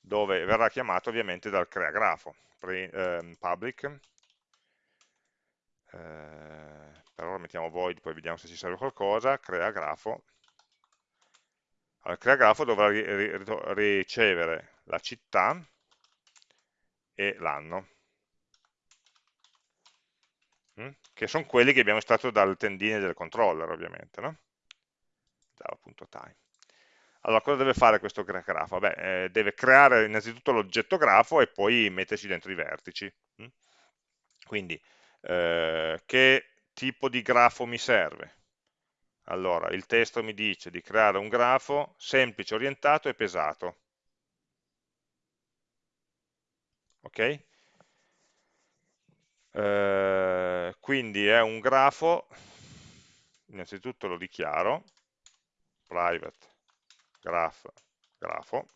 dove verrà chiamato ovviamente dal creagrafo, pre, eh, public, eh, per ora mettiamo void, poi vediamo se ci serve qualcosa, crea grafo, allora, crea grafo dovrà ricevere la città e l'anno, mm? che sono quelli che abbiamo estratto dal tendine del controller ovviamente, no? java.time. Allora, cosa deve fare questo grafo? Beh, eh, deve creare innanzitutto l'oggetto grafo e poi metterci dentro i vertici. Mm? Quindi, eh, che tipo di grafo mi serve? Allora, il testo mi dice di creare un grafo semplice, orientato e pesato. Ok? Eh, quindi è un grafo, innanzitutto lo dichiaro, private graph, grafo,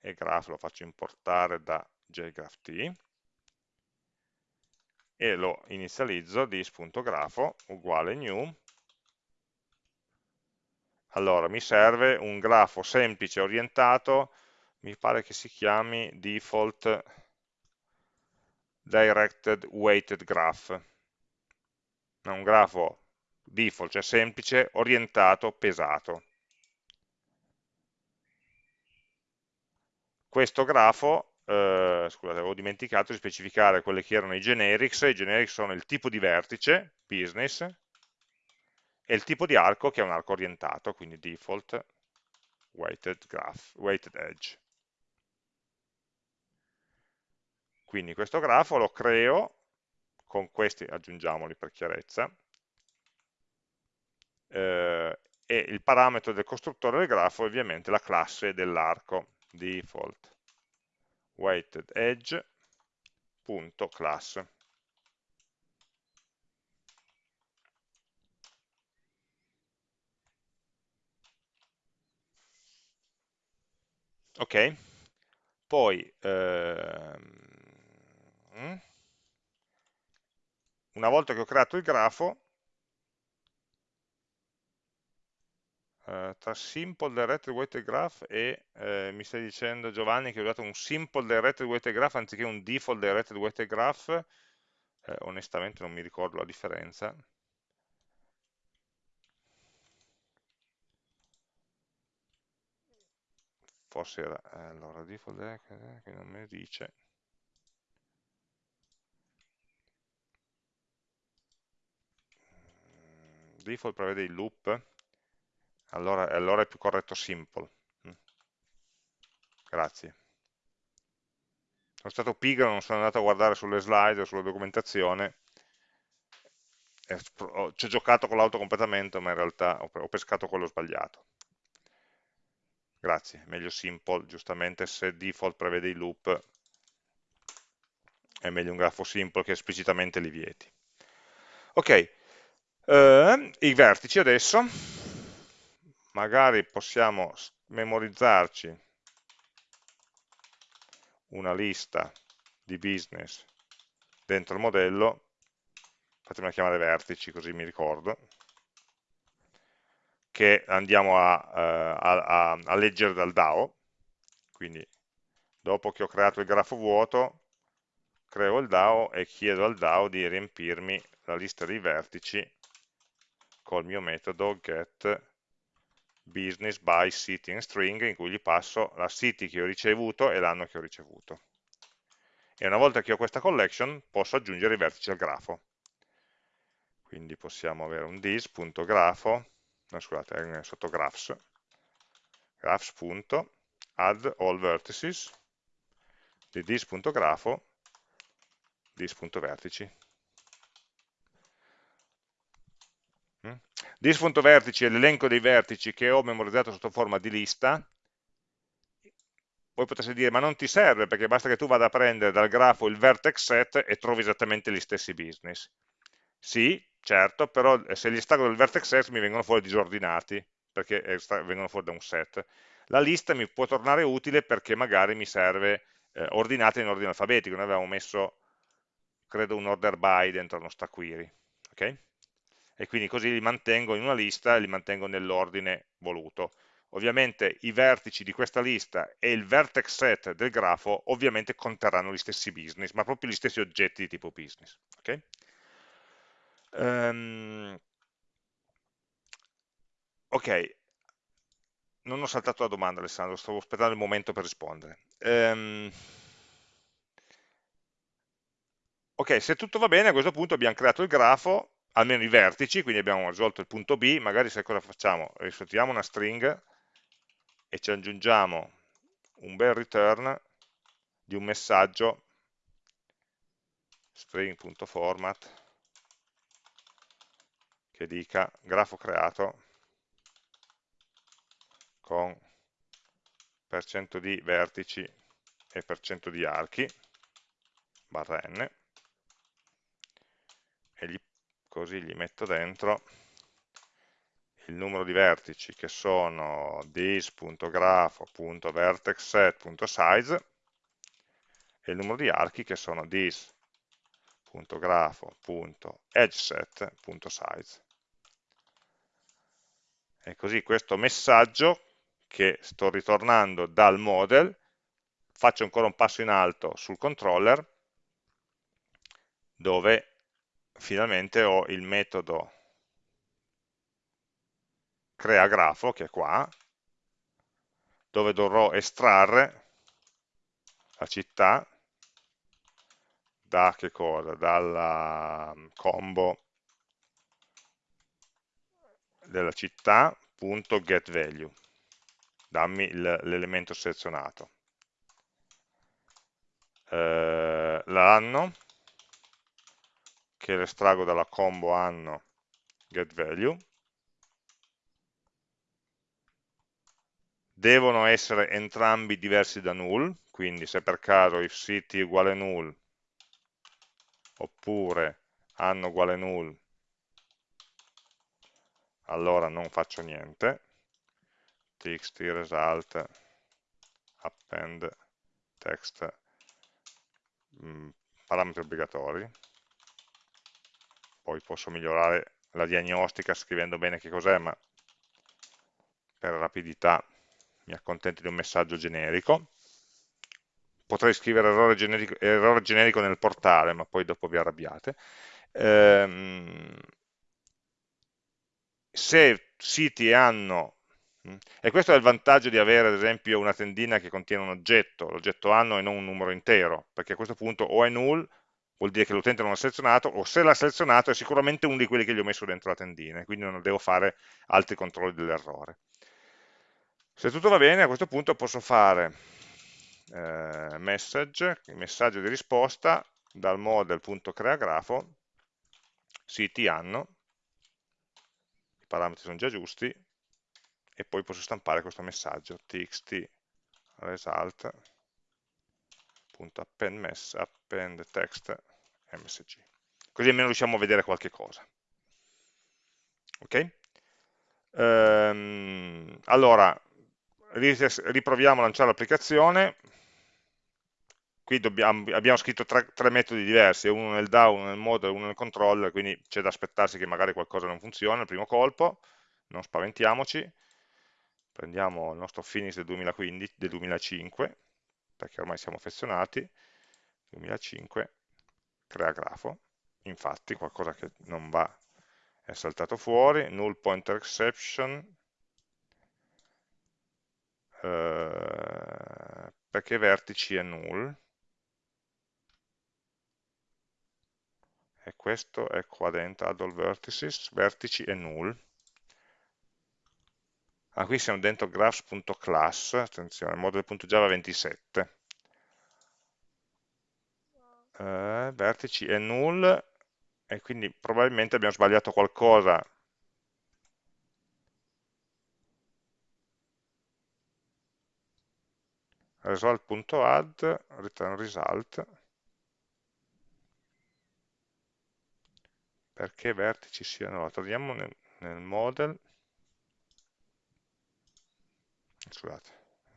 e graph lo faccio importare da jgraph.t, e lo inizializzo dis.grafo uguale new allora, mi serve un grafo semplice orientato, mi pare che si chiami default directed weighted graph. Un grafo default, cioè semplice, orientato, pesato. Questo grafo, eh, scusate, avevo dimenticato di specificare quelli che erano i generics, i generics sono il tipo di vertice, business, e il tipo di arco che è un arco orientato, quindi default weighted graph, weighted edge. Quindi questo grafo lo creo con questi, aggiungiamoli per chiarezza, eh, e il parametro del costruttore del grafo è ovviamente la classe dell'arco, default weighted edge.class. ok? Poi, ehm, una volta che ho creato il grafo, eh, tra simple directed weighted graph e eh, mi stai dicendo Giovanni che ho dato un simple directed weighted graph anziché un default directed weighted graph, eh, onestamente non mi ricordo la differenza. Forse era eh, allora default eh, che non mi dice. Mm, default prevede il loop? Allora, allora è più corretto simple. Mm. grazie. Sono stato pigro, non sono andato a guardare sulle slide o sulla documentazione. Ci ho giocato con l'autocompletamento ma in realtà ho pescato quello sbagliato Grazie, meglio simple, giustamente se default prevede i loop è meglio un grafo simple che esplicitamente li vieti. Ok, eh, i vertici adesso, magari possiamo memorizzarci una lista di business dentro il modello, fatemela chiamare vertici così mi ricordo, che andiamo a, eh, a, a, a leggere dal DAO, quindi dopo che ho creato il grafo vuoto, creo il DAO e chiedo al DAO di riempirmi la lista dei vertici col mio metodo get business by city and string in cui gli passo la city che ho ricevuto e l'anno che ho ricevuto. E una volta che ho questa collection posso aggiungere i vertici al grafo. Quindi possiamo avere un dis.grafo no, scusate, sotto graphs, graphs.add all vertices di dis.grafo dis.vertici. Mm? Dis.vertici è l'elenco dei vertici che ho memorizzato sotto forma di lista. Voi potreste dire, ma non ti serve perché basta che tu vada a prendere dal grafo il vertex set e trovi esattamente gli stessi business. Sì, certo, però eh, se li estraggo dal vertex set mi vengono fuori disordinati, perché vengono fuori da un set. La lista mi può tornare utile perché magari mi serve eh, ordinata in ordine alfabetico, noi avevamo messo, credo, un order by dentro la nostra query, ok? E quindi così li mantengo in una lista e li mantengo nell'ordine voluto. Ovviamente i vertici di questa lista e il vertex set del grafo ovviamente conterranno gli stessi business, ma proprio gli stessi oggetti di tipo business. Okay? Um, ok, non ho saltato la domanda Alessandro, stavo aspettando il momento per rispondere. Um, ok, se tutto va bene a questo punto abbiamo creato il grafo, almeno i vertici, quindi abbiamo risolto il punto B, magari sai cosa facciamo? Risolviamo una string e ci aggiungiamo un bel return di un messaggio string.format che dica grafo creato con percento di vertici e percento di archi barra n e gli, così gli metto dentro il numero di vertici che sono this.grafo.vertexset.size e il numero di archi che sono this.grafo.edgeset.size e così questo messaggio che sto ritornando dal model, faccio ancora un passo in alto sul controller, dove finalmente ho il metodo crea grafo, che è qua, dove dovrò estrarre la città da che cosa? Dalla combo della città.getValue, dammi l'elemento selezionato. Eh, l'anno, che lo estraggo dalla combo anno getValue, devono essere entrambi diversi da null, quindi se per caso if city uguale null, oppure anno uguale null, allora non faccio niente, txt result append text mm, parametri obbligatori, poi posso migliorare la diagnostica scrivendo bene che cos'è, ma per rapidità mi accontento di un messaggio generico. Potrei scrivere errore generico, errore generico nel portale, ma poi dopo vi arrabbiate. Ehm, se siti hanno mm, e questo è il vantaggio di avere ad esempio una tendina che contiene un oggetto, l'oggetto anno e non un numero intero, perché a questo punto o è null, vuol dire che l'utente non l'ha selezionato, o se l'ha selezionato è sicuramente uno di quelli che gli ho messo dentro la tendina, quindi non devo fare altri controlli dell'errore. Se tutto va bene, a questo punto posso fare eh, message, messaggio di risposta dal model.creagrafo, siti anno, i parametri sono già giusti e poi posso stampare questo messaggio txt result.append append text msg. Così almeno riusciamo a vedere qualche cosa. Ok? Ehm, allora riproviamo a lanciare l'applicazione qui dobbiamo, abbiamo scritto tre, tre, metodi diversi, uno nel DAO, uno nel model, uno nel controller, quindi c'è da aspettarsi che magari qualcosa non funziona al primo colpo, non spaventiamoci, prendiamo il nostro finish del, 2015, del 2005, perché ormai siamo affezionati, 2005, crea grafo, infatti qualcosa che non va è saltato fuori, null pointer exception, eh, perché vertici è null, e questo è qua dentro, add all vertices, vertici e null. Ah, qui siamo dentro graphs.class, attenzione, model.java 27. Eh, vertici e null, e quindi probabilmente abbiamo sbagliato qualcosa result.add return result perché vertici siano, allora, torniamo nel, nel model, scusate,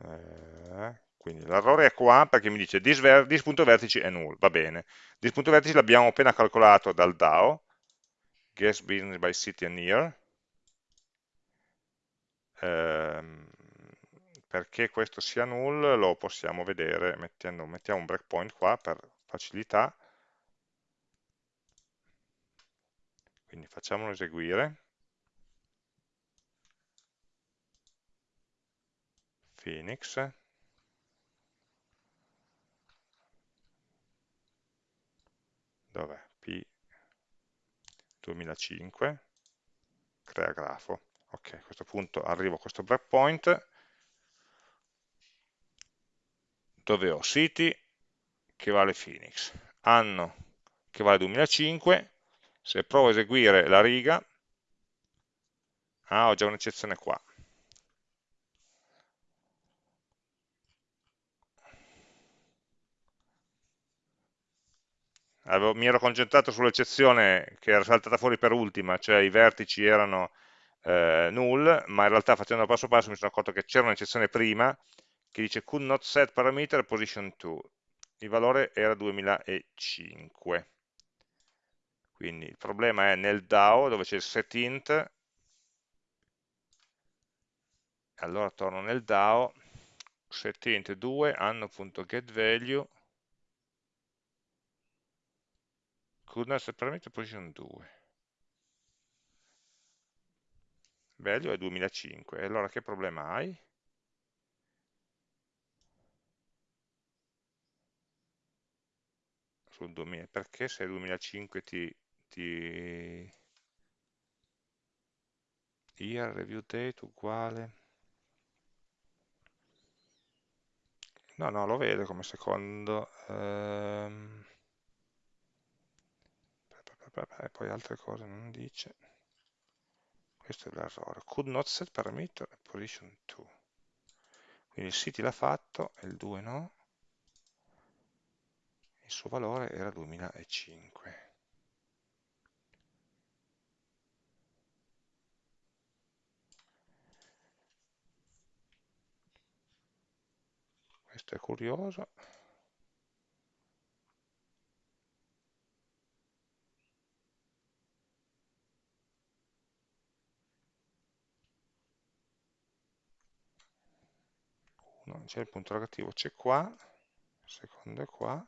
eh, quindi l'errore è qua perché mi dice this.vertici è null, va bene, this.vertici l'abbiamo appena calcolato dal DAO, guess business by city and year, ehm, perché questo sia null lo possiamo vedere mettendo, mettiamo un breakpoint qua per facilità, quindi facciamolo eseguire, Phoenix, dov'è? P 2005, crea grafo. Ok, a questo punto arrivo a questo breakpoint, dove ho city che vale Phoenix, anno che vale 2005, se provo a eseguire la riga, ah, ho già un'eccezione qua. Avevo, mi ero concentrato sull'eccezione che era saltata fuori per ultima, cioè i vertici erano eh, null, ma in realtà facendo passo passo mi sono accorto che c'era un'eccezione prima che dice could not set parameter position 2, il valore era 2005. Quindi il problema è nel DAO dove c'è il setInt, allora torno nel DAO, setInt 2 anno.getValue set parameter position 2 value è 2005 e allora che problema hai? sul 2000 perché se 2005 ti, ti year review date uguale. No no lo vedo come secondo ehm, poi altre cose non dice. Questo è l'errore. Could not set parameter position 2 quindi il city l'ha fatto e il 2 no. Il suo valore era 2005 questo è curioso non c'è il punto interrogativo, c'è qua, secondo è qua,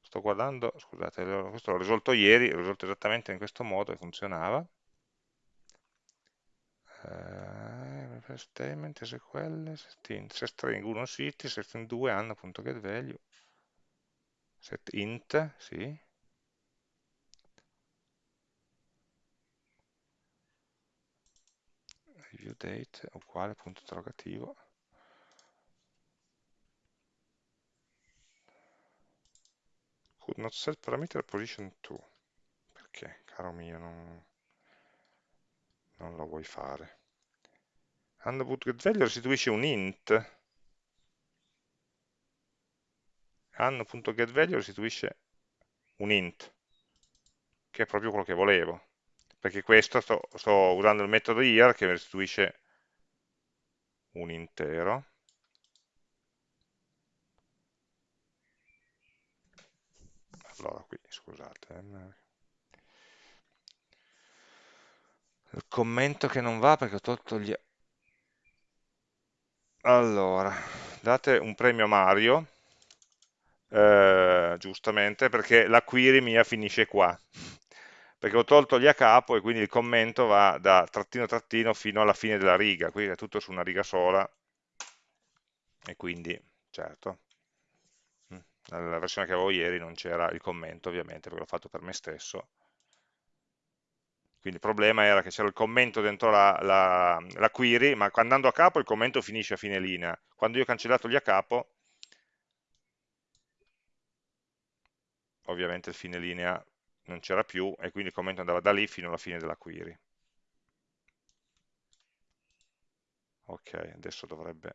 sto guardando, scusate, questo l'ho risolto ieri, l'ho risolto esattamente in questo modo e funzionava, uh, statement, SQL, set string 1 city, set string 2 anno.getValue, set int, sì, review date uguale punto interrogativo. Could not set parameter position 2 perché caro mio non, non lo vuoi fare anno.getValue restituisce un int. anno.getValue restituisce un int che è proprio quello che volevo. Perché questo sto, sto usando il metodo year che restituisce un intero. Allora qui scusate eh, il commento che non va perché ho tolto gli allora date un premio a Mario eh, giustamente perché la query mia finisce qua. Perché ho tolto gli a capo e quindi il commento va da trattino trattino fino alla fine della riga, qui è tutto su una riga sola. E quindi, certo, mm, nella versione che avevo ieri non c'era il commento ovviamente perché l'ho fatto per me stesso, quindi il problema era che c'era il commento dentro la, la, la, query, ma andando a capo il commento finisce a fine linea, quando io ho cancellato gli a capo, ovviamente il fine linea non c'era più e quindi il commento andava da lì fino alla fine della query. Ok, adesso dovrebbe...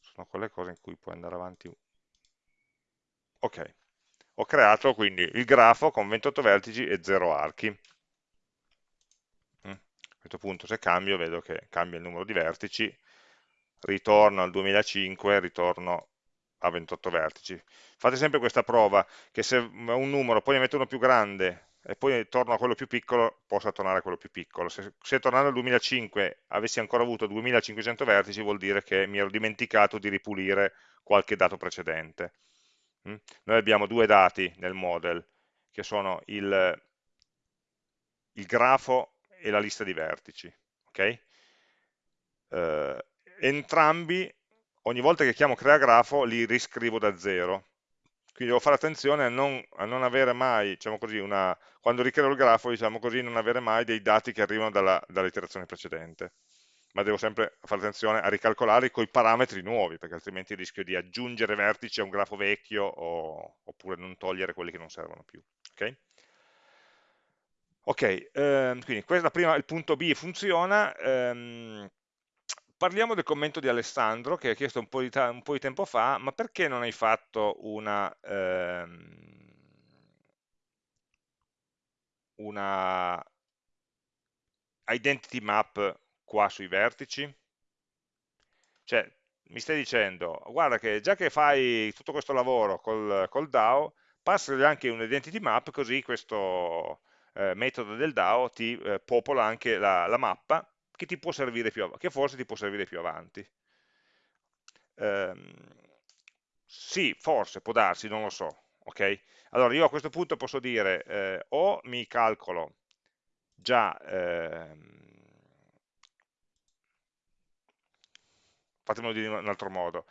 Sono quelle cose in cui puoi andare avanti. Ok, ho creato quindi il grafo con 28 vertici e 0 archi. Mm. A questo punto se cambio vedo che cambia il numero di vertici, ritorno al 2005, ritorno a 28 vertici. Fate sempre questa prova, che se un numero poi ne metto uno più grande e poi torno a quello più piccolo, possa tornare a quello più piccolo. Se, se tornando al 2005 avessi ancora avuto 2500 vertici, vuol dire che mi ero dimenticato di ripulire qualche dato precedente. Mm? Noi abbiamo due dati nel model, che sono il, il grafo e la lista di vertici. Okay? Eh, entrambi, ogni volta che chiamo crea grafo, li riscrivo da zero. Quindi devo fare attenzione a non, a non avere mai, diciamo così, una, quando ricreo il grafo, diciamo così, non avere mai dei dati che arrivano dall'iterazione dall precedente ma devo sempre fare attenzione a ricalcolare con i parametri nuovi, perché altrimenti rischio di aggiungere vertici a un grafo vecchio o, oppure non togliere quelli che non servono più. Ok, okay ehm, quindi questo prima, il punto B funziona. Ehm, parliamo del commento di Alessandro, che ha chiesto un po' di, un po di tempo fa, ma perché non hai fatto una... Ehm, una identity map qua sui vertici? Cioè, mi stai dicendo, guarda che già che fai tutto questo lavoro col, col DAO, passagli anche un identity map, così questo eh, metodo del DAO ti eh, popola anche la, la, mappa che, ti più che forse ti può servire più avanti. Ehm, sì, forse, può darsi, non lo so. ok? Allora io a questo punto posso dire eh, o mi calcolo già ehm, fatemelo dire in un altro modo,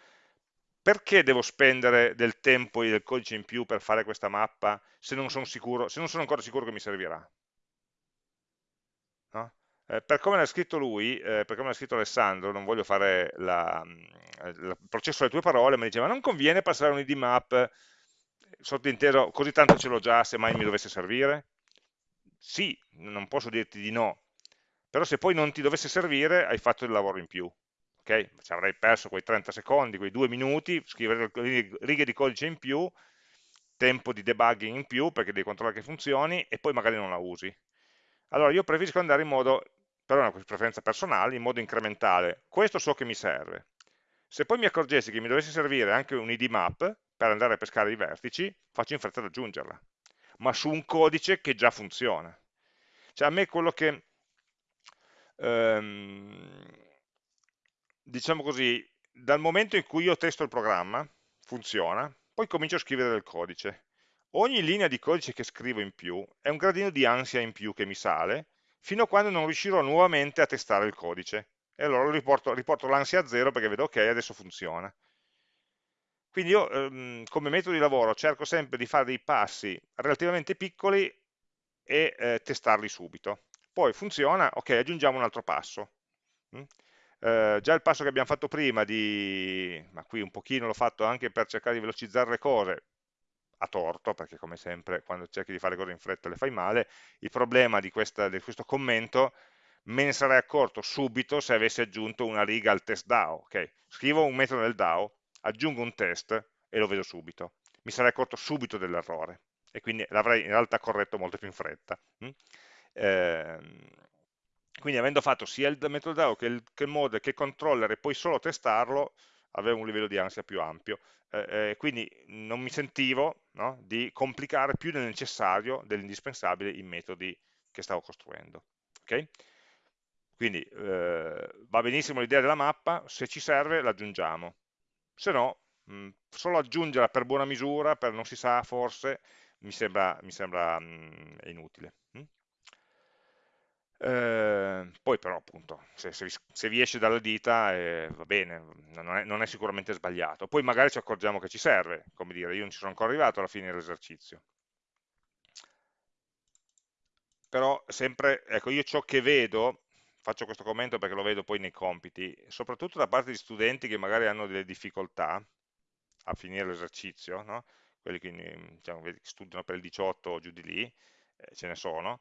perché devo spendere del tempo e del codice in più per fare questa mappa se non sono, sicuro, se non sono ancora sicuro che mi servirà? No? Eh, per come l'ha scritto lui, eh, per come l'ha scritto Alessandro, non voglio fare eh, il processo alle tue parole, ma diceva non conviene passare un id map sottinteso così tanto ce l'ho già se mai mi dovesse servire? Sì, non posso dirti di no, però se poi non ti dovesse servire hai fatto il lavoro in più ok? Ci avrei perso quei 30 secondi, quei due minuti, scrivere righe di codice in più, tempo di debugging in più perché devi controllare che funzioni e poi magari non la usi. Allora io preferisco andare in modo, però è una preferenza personale, in modo incrementale. Questo so che mi serve. Se poi mi accorgessi che mi dovesse servire anche un id map per andare a pescare i vertici, faccio in fretta ad aggiungerla, ma su un codice che già funziona. Cioè a me quello che... Um, diciamo così, dal momento in cui io testo il programma, funziona, poi comincio a scrivere del codice. Ogni linea di codice che scrivo in più è un gradino di ansia in più che mi sale, fino a quando non riuscirò nuovamente a testare il codice. E allora riporto, riporto l'ansia a zero perché vedo ok, adesso funziona. Quindi io ehm, come metodo di lavoro cerco sempre di fare dei passi relativamente piccoli e eh, testarli subito. Poi funziona, ok, aggiungiamo un altro passo. Mm? Eh, già il passo che abbiamo fatto prima di, ma qui un pochino l'ho fatto anche per cercare di velocizzare le cose, a torto, perché come sempre quando cerchi di fare cose in fretta le fai male, il problema di, questa, di questo commento me ne sarei accorto subito se avessi aggiunto una riga al test DAO. Okay? Scrivo un metodo nel DAO, aggiungo un test e lo vedo subito. Mi sarei accorto subito dell'errore e quindi l'avrei in realtà corretto molto più in fretta. Mm? Eh, quindi avendo fatto sia il metodo DAO che il, che il model che il controller e poi solo testarlo, avevo un livello di ansia più ampio. Eh, eh, quindi non mi sentivo no, di complicare più del necessario, dell'indispensabile, i metodi che stavo costruendo. Okay? Quindi eh, va benissimo l'idea della mappa, se ci serve l'aggiungiamo, se no mh, solo aggiungerla per buona misura, per non si sa forse, mi sembra, mi sembra mh, inutile. Mh? Eh, poi però appunto se, se, se, vi esce dalla dita eh, va bene, non è, non è, sicuramente sbagliato. Poi magari ci accorgiamo che ci serve, come dire, io non ci sono ancora arrivato alla fine dell'esercizio. Però sempre, ecco, io ciò che vedo, faccio questo commento perché lo vedo poi nei compiti, soprattutto da parte di studenti che magari hanno delle difficoltà a finire l'esercizio, no? quelli che diciamo, studiano per il 18 o giù di lì, eh, ce ne sono,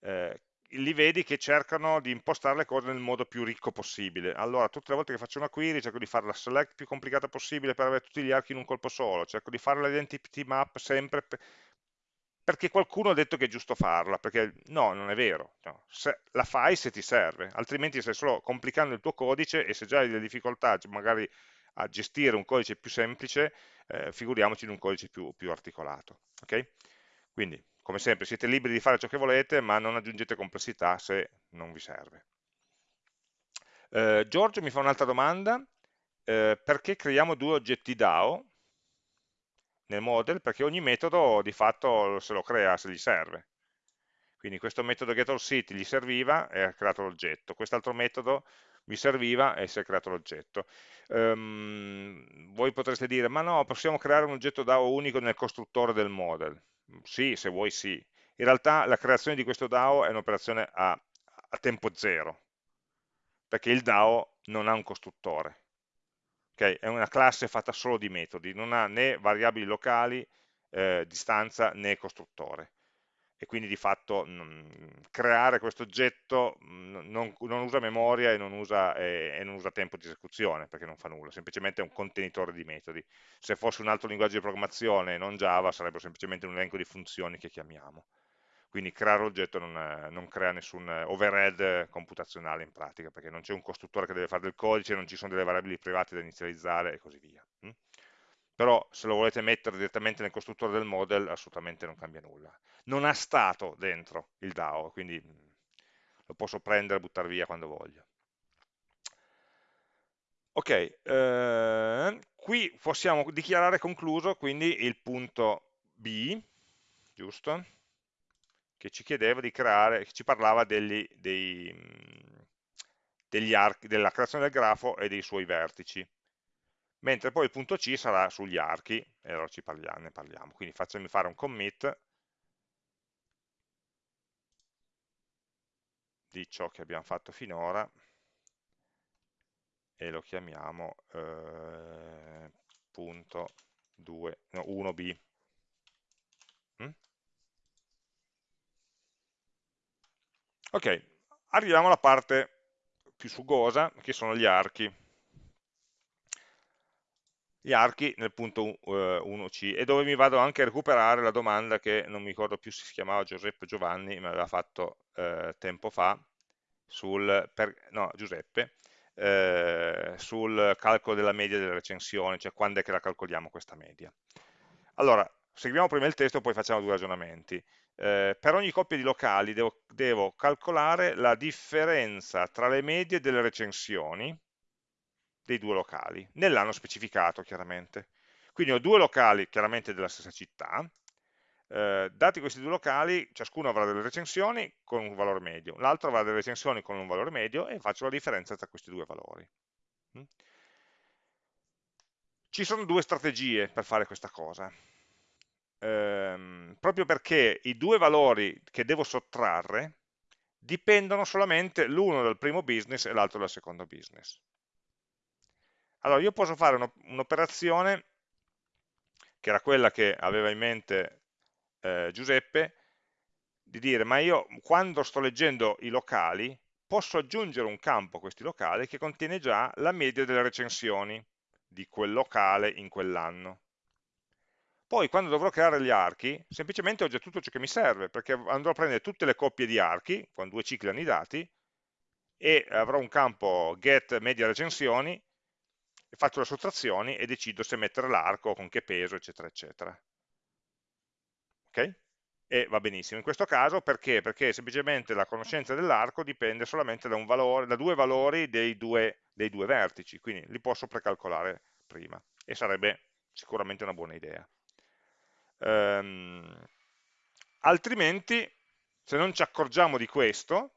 eh, li vedi che cercano di impostare le cose nel modo più ricco possibile. Allora, tutte le volte che faccio una query cerco di fare la select più complicata possibile per avere tutti gli archi in un colpo solo, cerco di fare l'identity map sempre per... perché qualcuno ha detto che è giusto farla, perché no, non è vero. No. la fai se ti serve, altrimenti stai solo complicando il tuo codice e se già hai delle difficoltà magari a gestire un codice più semplice, eh, figuriamoci in un codice più, più articolato. Okay? Quindi come sempre siete liberi di fare ciò che volete, ma non aggiungete complessità se non vi serve. Eh, Giorgio mi fa un'altra domanda, eh, perché creiamo due oggetti DAO? nel model perché ogni metodo di fatto se lo crea se gli serve. Quindi questo metodo getAllCity gli serviva e ha creato l'oggetto, quest'altro metodo mi serviva e si è creato l'oggetto. Um, voi potreste dire, ma no, possiamo creare un oggetto DAO unico nel costruttore del model. Sì, se vuoi sì. In realtà la creazione di questo DAO è un'operazione a, a tempo zero, perché il DAO non ha un costruttore. Okay? È una classe fatta solo di metodi, non ha né variabili locali, eh, distanza né costruttore e quindi di fatto creare questo oggetto mh, non, non, usa memoria e non usa, e, e non usa, tempo di esecuzione perché non fa nulla, semplicemente è un contenitore di metodi. Se fosse un altro linguaggio di programmazione, non Java, sarebbe semplicemente un elenco di funzioni che chiamiamo. Quindi creare l'oggetto non, non, crea nessun overhead computazionale in pratica, perché non c'è un costruttore che deve fare del codice, non ci sono delle variabili private da inizializzare e così via. Però se lo volete mettere direttamente nel costruttore del model, assolutamente non cambia nulla. Non ha stato dentro il DAO, quindi lo posso prendere e buttare via quando voglio. Ok, eh, qui possiamo dichiarare concluso quindi il punto B, giusto? che ci chiedeva di creare, che ci parlava degli, dei, degli archi, della creazione del grafo e dei suoi vertici. Mentre poi il punto C sarà sugli archi, e allora ci parliamo, ne parliamo. Quindi facciamo fare un commit di ciò che abbiamo fatto finora e lo chiamiamo eh, punto 2, no, 1b. Mm? Ok, arriviamo alla parte più sugosa, che sono gli archi. Gli archi nel punto 1c, eh, e dove mi vado anche a recuperare la domanda che non mi ricordo più se si chiamava Giuseppe Giovanni, me l'aveva fatto eh, tempo fa, sul, per, no, Giuseppe, eh, sul calcolo della media delle recensioni, cioè quando è che la calcoliamo questa media. Allora, seguiamo prima il testo, poi facciamo due ragionamenti eh, per ogni coppia di locali devo, devo, calcolare la differenza tra le medie delle recensioni dei due locali, nell'anno specificato chiaramente. Quindi ho due locali chiaramente della stessa città, eh, dati questi due locali, ciascuno avrà delle recensioni con un valore medio, l'altro avrà delle recensioni con un valore medio e faccio la differenza tra questi due valori. Mm? Ci sono due strategie per fare questa cosa ehm, proprio perché i due valori che devo sottrarre dipendono solamente l'uno dal primo business e l'altro dal secondo business. Allora io posso fare un'operazione, che era quella che aveva in mente eh, Giuseppe, di dire ma io quando sto leggendo i locali posso aggiungere un campo a questi locali che contiene già la media delle recensioni di quel locale in quell'anno. Poi quando dovrò creare gli archi, semplicemente ho già tutto ciò che mi serve, perché andrò a prendere tutte le coppie di archi, con due cicli hanno i dati, e avrò un campo get media recensioni, faccio le sottrazioni e decido se mettere l'arco, con che peso, eccetera, eccetera. Ok? E va benissimo. In questo caso perché? Perché semplicemente la conoscenza dell'arco dipende solamente da, valore, da due valori dei due, dei due vertici, quindi li posso precalcolare prima e sarebbe sicuramente una buona idea. Ehm, altrimenti, se non ci accorgiamo di questo,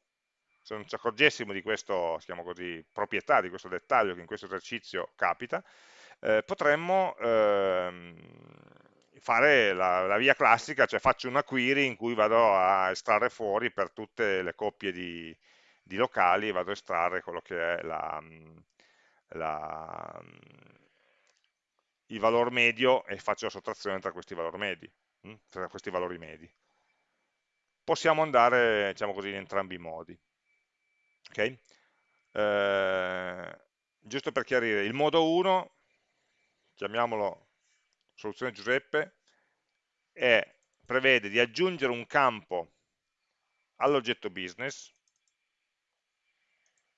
se non ci accorgessimo di così, proprietà, di questo dettaglio che in questo esercizio capita, eh, potremmo ehm, fare la, la, via classica, cioè faccio una query in cui vado a estrarre fuori per tutte le coppie di, di locali, vado a estrarre quello che è la, la il valore medio e faccio la sottrazione tra questi valori medi, hm? tra questi valori medi. Possiamo andare, diciamo così, in entrambi i modi. Okay? Eh, giusto per chiarire, il modo 1, chiamiamolo soluzione Giuseppe, è, prevede di aggiungere un campo all'oggetto business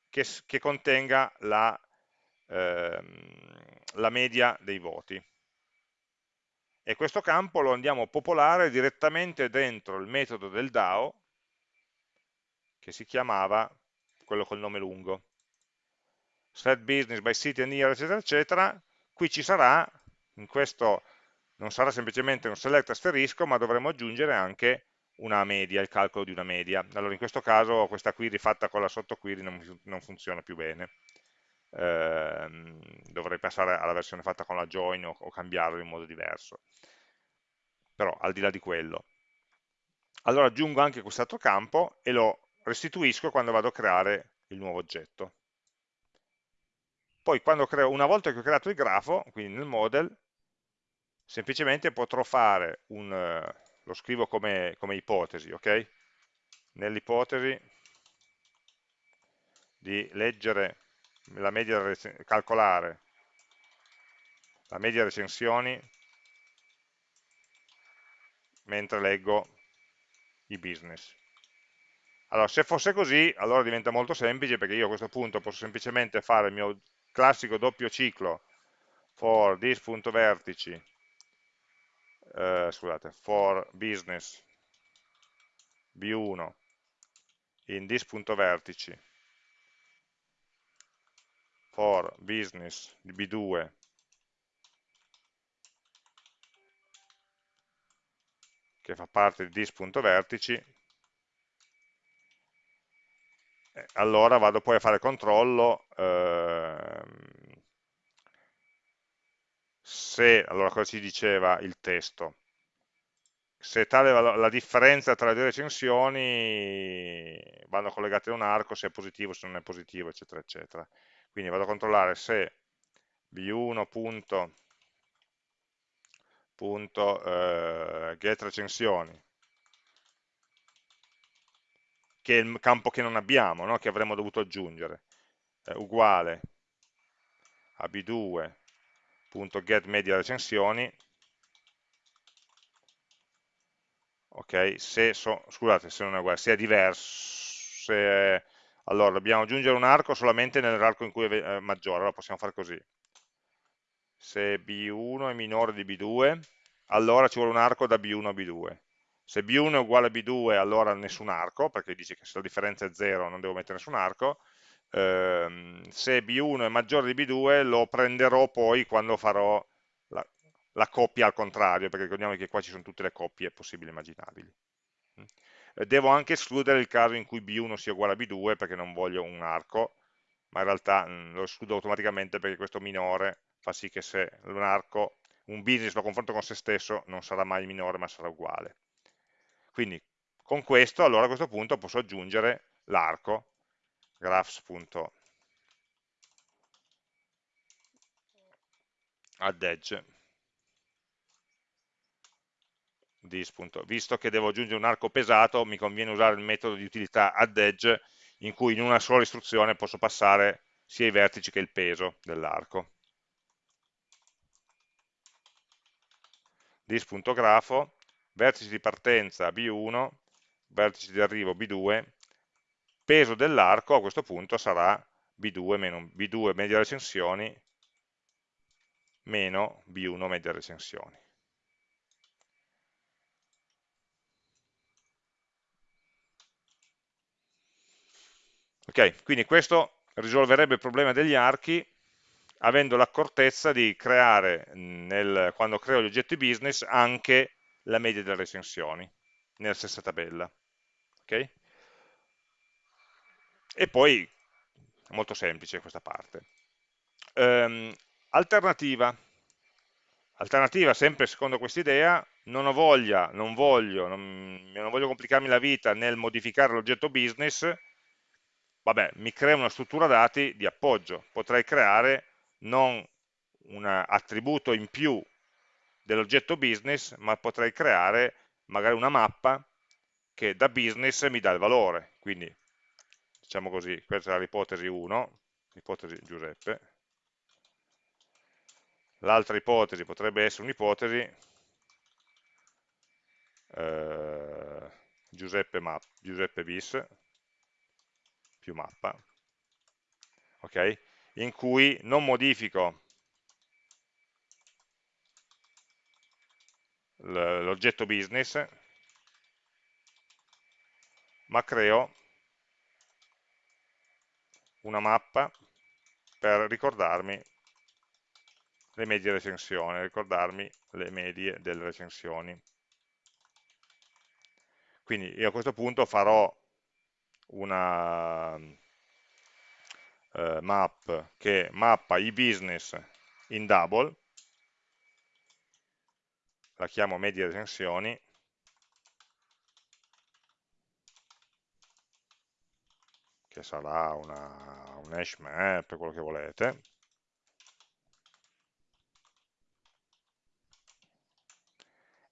che, che contenga la ehm, la media dei voti. E questo campo lo andiamo a popolare direttamente dentro il metodo del DAO, che si chiamava, quello col nome lungo, set business by city and year, eccetera, eccetera, qui ci sarà, in questo non sarà semplicemente un select asterisco, ma dovremo aggiungere anche una media, il calcolo di una media. Allora in questo caso questa query fatta con la sottoquery non, non funziona più bene. Eh, dovrei passare alla versione fatta con la join o, o cambiarlo in modo diverso. Però al di là di quello. Allora aggiungo anche quest'altro campo e lo restituisco quando vado a creare il nuovo oggetto. Poi creo, una volta che ho creato il grafo, quindi nel model, semplicemente potrò fare un, eh, lo scrivo come, come ipotesi, ok? Nell'ipotesi di leggere la media, calcolare la media recensioni mentre leggo i business. Allora, se fosse così, allora diventa molto semplice perché io a questo punto posso semplicemente fare il mio classico doppio ciclo for this.vertici, eh, scusate, for business b1 in this.vertici for business di b2 che fa parte di this.vertici allora vado poi a fare controllo ehm, se, allora cosa ci diceva il testo? Se tale la differenza tra le due recensioni vanno collegate a un arco, se è positivo, se non è positivo, eccetera, eccetera. Quindi vado a controllare se b1 punto, punto eh, get recensioni che è il campo che non abbiamo, no? che avremmo dovuto aggiungere, è uguale a b2.getMedia recensioni, ok, se, so, scusate, se non è uguale, se è diverso, se allora dobbiamo aggiungere un arco solamente nell'arco in cui è maggiore, allora possiamo fare così, se b1 è minore di b2, allora ci vuole un arco da b1 a b2, se B1 è uguale a B2 allora nessun arco, perché dice che se la differenza è 0 non devo mettere nessun arco, ehm, se B1 è maggiore di B2 lo prenderò poi quando farò la, la, coppia al contrario, perché ricordiamo che qua ci sono tutte le coppie possibili e immaginabili. Mm. Devo anche escludere il caso in cui B1 sia uguale a B2 perché non voglio un arco, ma in realtà mm, lo escludo automaticamente perché questo minore fa sì che se un arco, un business lo confronto con se stesso non sarà mai minore ma sarà uguale. Quindi con questo, allora a questo punto posso aggiungere l'arco graphs.addEdge Visto che devo aggiungere un arco pesato, mi conviene usare il metodo di utilità addEdge in cui in una sola istruzione posso passare sia i vertici che il peso dell'arco. dis.grafo vertice di partenza B1, vertice di arrivo B2, peso dell'arco a questo punto sarà B2, meno, B2 media recensioni meno B1 media recensioni. Ok, quindi questo risolverebbe il problema degli archi avendo l'accortezza di creare, nel, quando creo gli oggetti business, anche la media delle recensioni nella stessa tabella. Okay? E poi, molto semplice questa parte. Um, alternativa. Alternativa, sempre secondo questa idea, non ho voglia, non voglio, non, non voglio complicarmi la vita nel modificare l'oggetto business, vabbè, mi crea una struttura dati di appoggio. Potrei creare non un attributo in più dell'oggetto business, ma potrei creare magari una mappa che da business mi dà il valore. Quindi, diciamo così, questa è l'ipotesi 1, l'ipotesi Giuseppe. L'altra ipotesi potrebbe essere un'ipotesi eh, Giuseppe, map, Giuseppe bis più mappa, ok? in cui non modifico l'oggetto business, ma creo una mappa per ricordarmi le medie recensioni, ricordarmi le medie delle recensioni. Quindi io a questo punto farò una eh, map che mappa i business in double, la chiamo medie recensioni, che sarà una, un hash map, quello che volete,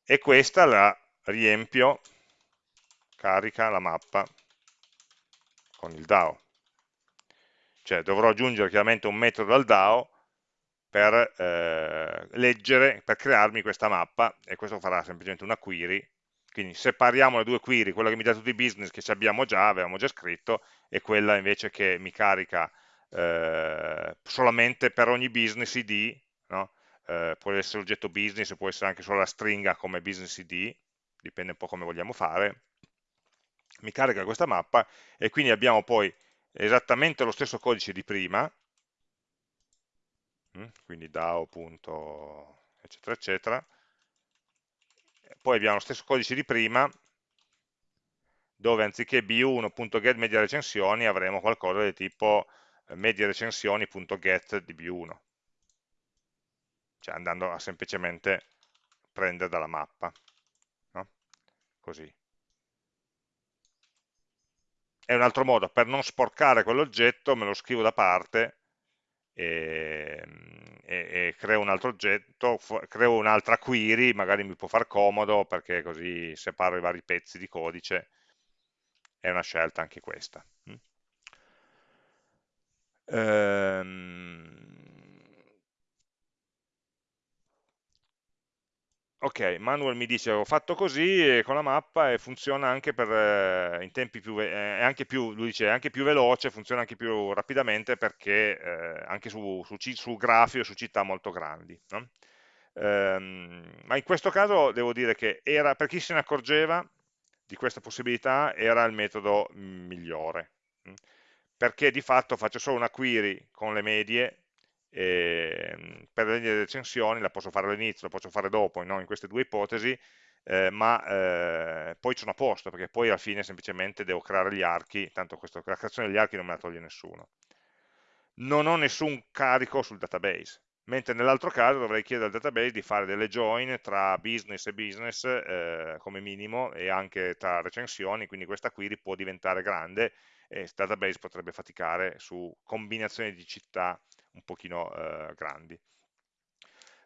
e questa la riempio, carica la mappa con il DAO. Cioè dovrò aggiungere chiaramente un metodo al DAO per eh, leggere, per crearmi questa mappa e questo farà semplicemente una query quindi separiamo le due query, quella che mi dà tutti i business che abbiamo già, avevamo già scritto, e quella invece che mi carica eh, solamente per ogni business id, no? eh, può essere l'oggetto business, può essere anche solo la stringa come business id, dipende un po' come vogliamo fare, mi carica questa mappa e quindi abbiamo poi esattamente lo stesso codice di prima, quindi DAO. eccetera eccetera, poi abbiamo lo stesso codice di prima, dove anziché b1.get media recensioni avremo qualcosa di tipo eh, media recensioni.get di b1, cioè andando a semplicemente prendere dalla mappa, no? così. È un altro modo, per non sporcare quell'oggetto me lo scrivo da parte e, e, creo un altro oggetto, creo un'altra query, magari mi può far comodo perché così separo i vari pezzi di codice, è una scelta anche questa. Mm. Ehm, ok, Manuel mi dice ho fatto così con la mappa e funziona anche per, eh, in tempi più, eh, anche più, lui dice, è anche più veloce, funziona anche più rapidamente perché eh, anche su, su, su, grafi o su città molto grandi. No? Ehm, ma in questo caso devo dire che era, per chi se ne accorgeva di questa possibilità era il metodo migliore, perché di fatto faccio solo una query con le medie eh, per le recensioni la posso fare all'inizio, la posso fare dopo, no? in queste due ipotesi, eh, ma eh, poi sono a posto, perché poi alla fine semplicemente devo creare gli archi, tanto questo, la creazione degli archi non me la toglie nessuno. Non ho nessun carico sul database, mentre nell'altro caso dovrei chiedere al database di fare delle join tra business e business eh, come minimo e anche tra recensioni, quindi questa query può diventare grande e il database potrebbe faticare su combinazioni di città un pochino eh, grandi.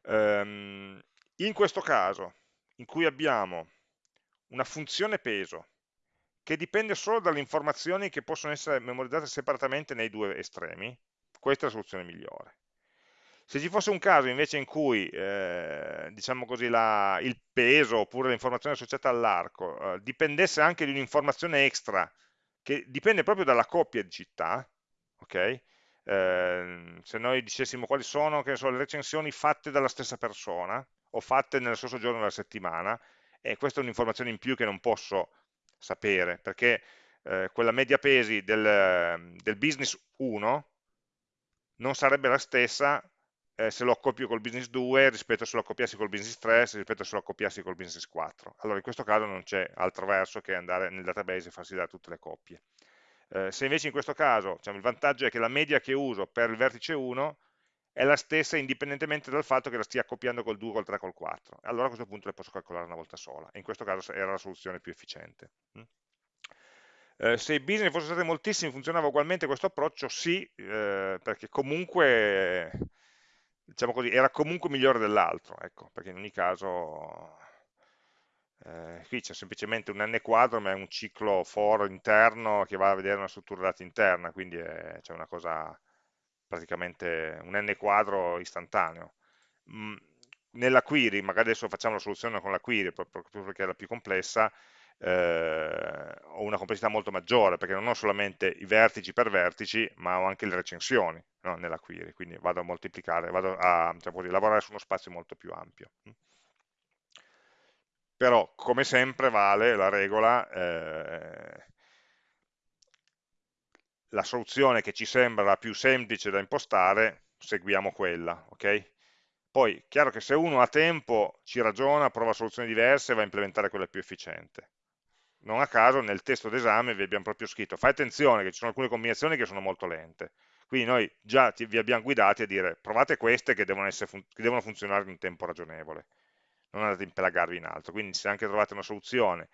Um, in questo caso, in cui abbiamo una funzione peso che dipende solo dalle informazioni che possono essere memorizzate separatamente nei due estremi, questa è la soluzione migliore. Se ci fosse un caso invece in cui eh, diciamo così, la, il peso oppure l'informazione associata all'arco eh, dipendesse anche di un'informazione extra che dipende proprio dalla coppia di città, ok? Eh, se noi dicessimo quali sono so, le recensioni fatte dalla stessa persona o fatte nello stesso giorno della settimana, e questa è un'informazione in più che non posso sapere, perché eh, quella media pesi del, del, business 1 non sarebbe la stessa eh, se lo accoppio col business 2 rispetto a se lo accoppiassi col business 3 rispetto a se lo accoppiassi col business 4. Allora in questo caso non c'è altro verso che andare nel database e farsi dare tutte le coppie. Eh, se invece in questo caso diciamo, il vantaggio è che la media che uso per il vertice 1 è la stessa indipendentemente dal fatto che la stia accoppiando col 2, col 3, col 4. Allora a questo punto le posso calcolare una volta sola. In questo caso era la soluzione più efficiente. Mm? Eh, se i business fossero stati moltissimi funzionava ugualmente questo approccio? Sì, eh, perché comunque, diciamo così, era comunque migliore dell'altro, ecco, perché in ogni caso eh, qui c'è semplicemente un n quadro, ma è un ciclo for interno che va a vedere una struttura dati interna, quindi c'è una cosa praticamente un n quadro istantaneo. Mm, nella query, magari adesso facciamo la soluzione con la query, proprio perché è la più complessa, eh, ho una complessità molto maggiore, perché non ho solamente i vertici per vertici, ma ho anche le recensioni no, nella query, quindi vado a moltiplicare, vado a diciamo, lavorare su uno spazio molto più ampio. Però come sempre vale la regola eh, la soluzione che ci sembra la più semplice da impostare seguiamo quella ok Poi, chiaro che se uno ha tempo, ci ragiona, prova soluzioni diverse e va a implementare quella più efficiente. Non a caso nel testo d'esame vi abbiamo proprio scritto, fai attenzione che ci sono alcune combinazioni che sono molto lente. Quindi noi già ti, vi abbiamo guidati a dire provate queste che devono, fun che devono funzionare in tempo ragionevole. Non andate a impelagarvi in altro. Quindi se anche trovate una soluzione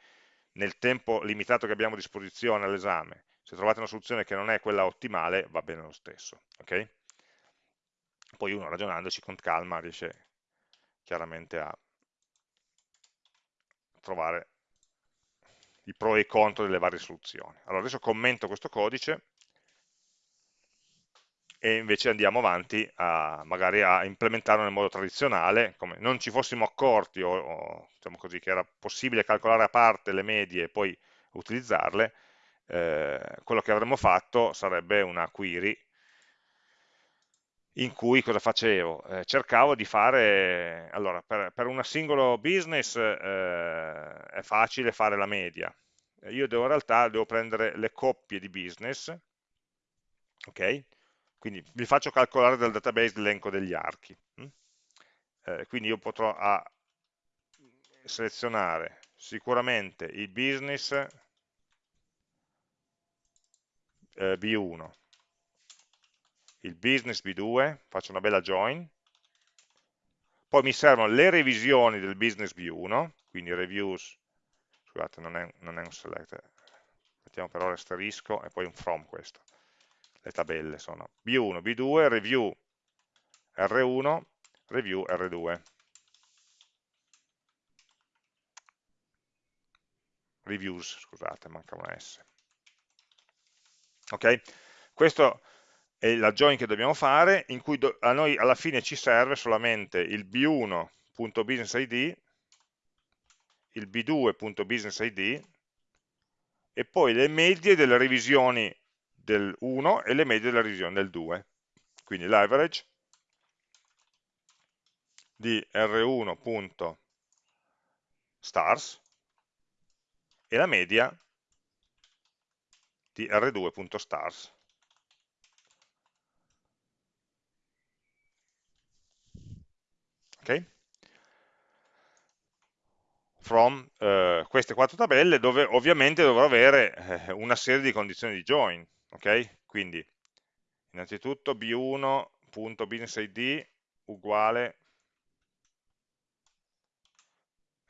nel tempo limitato che abbiamo a disposizione all'esame, se trovate una soluzione che non è quella ottimale, va bene lo stesso. Okay? poi uno ragionandoci con calma riesce chiaramente a trovare i pro e i contro delle varie soluzioni. Allora adesso commento questo codice e invece andiamo avanti a, magari a implementarlo nel modo tradizionale, come non ci fossimo accorti o, o diciamo così, che era possibile calcolare a parte le medie e poi utilizzarle, eh, quello che avremmo fatto sarebbe una query in cui cosa facevo? Eh, cercavo di fare, allora per, per un singolo business eh, è facile fare la media, io devo, in realtà devo prendere le coppie di business, ok? Quindi vi faccio calcolare dal database l'elenco degli archi. Hm? Eh, quindi io potrò a, selezionare sicuramente il business eh, B1, il business B2, faccio una bella join, poi mi servono le revisioni del business B1, quindi reviews, scusate non è, non è un select, mettiamo però l'asterisco e poi un from questo, le tabelle sono B1, B2, review R1, review R2. Reviews, scusate, manca una S. Ok? Questo è la join che dobbiamo fare, in cui a noi alla fine ci serve solamente il b1.businessID, il b2.businessID e poi le medie delle revisioni del 1 e le medie della revisione del 2. Quindi l'average di r1.stars e la media di r2.stars. ok? From eh, queste quattro tabelle dove ovviamente dovrò avere eh, una serie di condizioni di join, ok? Quindi innanzitutto b1.businessid uguale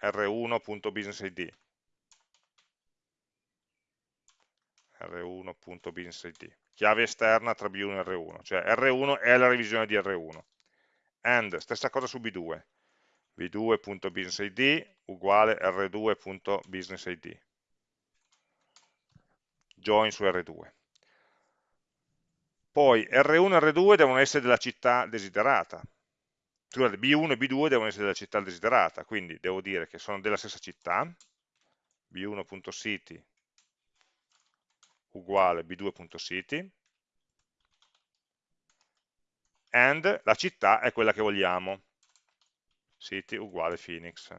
r1.businessid r1.businessid chiave esterna tra b1 e r1 cioè r1 è la revisione di r1 and, stessa cosa su b2, b2.businessid uguale r2.businessid, join su r2. Poi R1 e R2 devono essere della città desiderata, scusate, B1 e B2 devono essere della città desiderata, quindi devo dire che sono della stessa città, b1.city uguale b2.city, and la città è quella che vogliamo, city uguale Phoenix.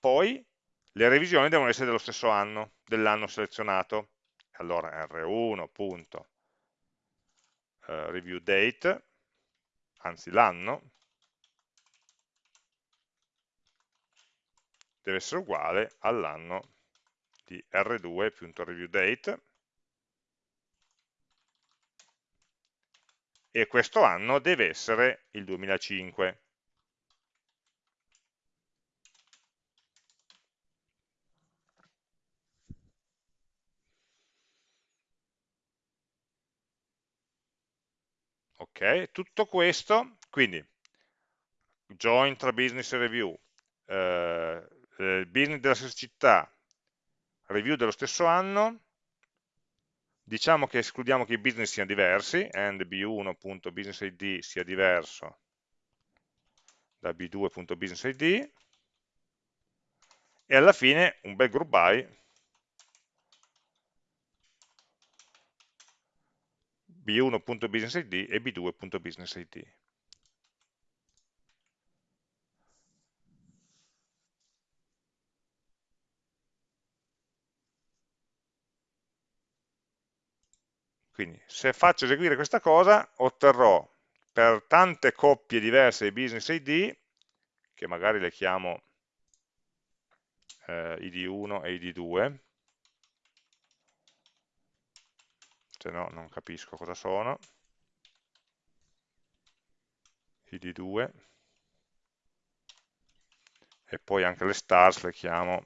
Poi le revisioni devono essere dello stesso anno, dell'anno selezionato. Allora r1.reviewDate, eh, anzi l'anno, deve essere uguale all'anno di r2.reviewDate e questo anno deve essere il 2005. Ok, tutto questo, quindi join tra business e review, eh, business della stessa città, review dello stesso anno, Diciamo che escludiamo che i business siano diversi, and b1.businessid sia diverso da b2.businessid, e alla fine un bel group by b1.businessid e b2.businessid. Quindi se faccio eseguire questa cosa otterrò per tante coppie diverse di business ID, che magari le chiamo eh, id1 e id2, se no non capisco cosa sono, id2, e poi anche le stars le chiamo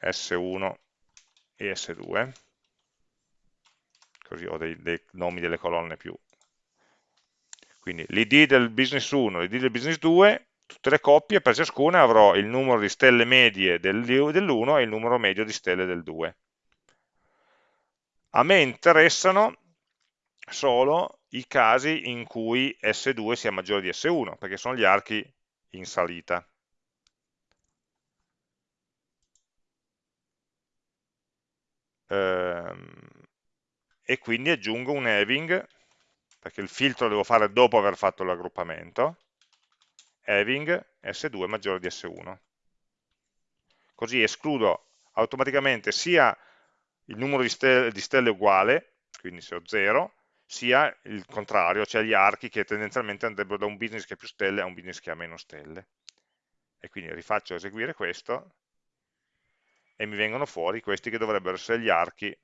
S1 e S2, così ho dei, dei nomi delle colonne più. Quindi l'id del business 1, l'id del business 2, tutte le coppie, per ciascuna avrò il numero di stelle medie dell'1 e il numero medio di stelle del 2. A me interessano solo i casi in cui S2 sia maggiore di S1, perché sono gli archi in salita. Ehm, e quindi aggiungo un having, perché il filtro lo devo fare dopo aver fatto l'aggruppamento, having S2 maggiore di S1. Così escludo automaticamente sia il numero di stelle, di stelle uguale, quindi se ho 0, sia il contrario, cioè gli archi che tendenzialmente andrebbero da un business che ha più stelle a un business che ha meno stelle. E quindi rifaccio eseguire questo e mi vengono fuori questi che dovrebbero essere gli archi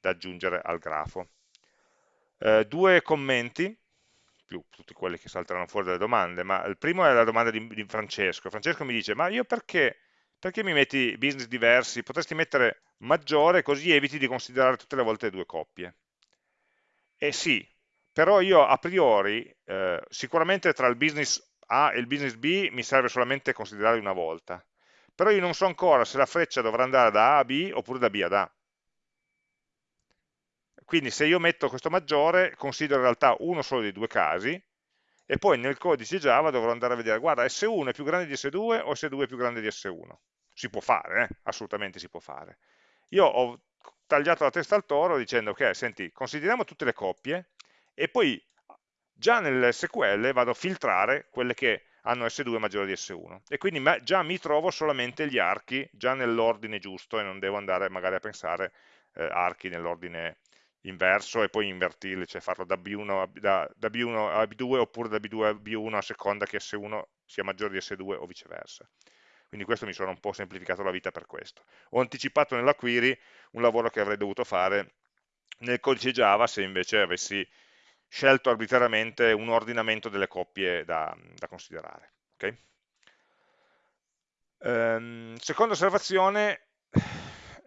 da aggiungere al grafo. Eh, due commenti, più tutti quelli che salteranno fuori dalle domande, ma il primo è la domanda di, di Francesco. Francesco mi dice, ma io perché, perché mi metti business diversi? Potresti mettere maggiore così eviti di considerare tutte le volte due coppie. Eh sì, però io a priori, eh, sicuramente tra il business A e il business B mi serve solamente considerare una volta, però io non so ancora se la freccia dovrà andare da A a B oppure da B ad A. Quindi se io metto questo maggiore, considero in realtà uno solo dei due casi, e poi nel codice Java dovrò andare a vedere, guarda, S1 è più grande di S2 o S2 è più grande di S1? Si può fare, eh? assolutamente si può fare. Io ho tagliato la testa al toro dicendo, ok, senti, consideriamo tutte le coppie, e poi già nel SQL vado a filtrare quelle che hanno S2 maggiore di S1 e quindi già mi trovo solamente gli archi già nell'ordine giusto e non devo andare magari a pensare eh, archi nell'ordine inverso e poi invertirli, cioè farlo da B1, a, da, da B1 a B2 oppure da B2 a B1 a seconda che S1 sia maggiore di S2 o viceversa. Quindi questo mi sono un po' semplificato la vita per questo. Ho anticipato nella query un lavoro che avrei dovuto fare nel codice Java se invece avessi scelto arbitrariamente un ordinamento delle coppie da, da considerare. Okay? Ehm, seconda osservazione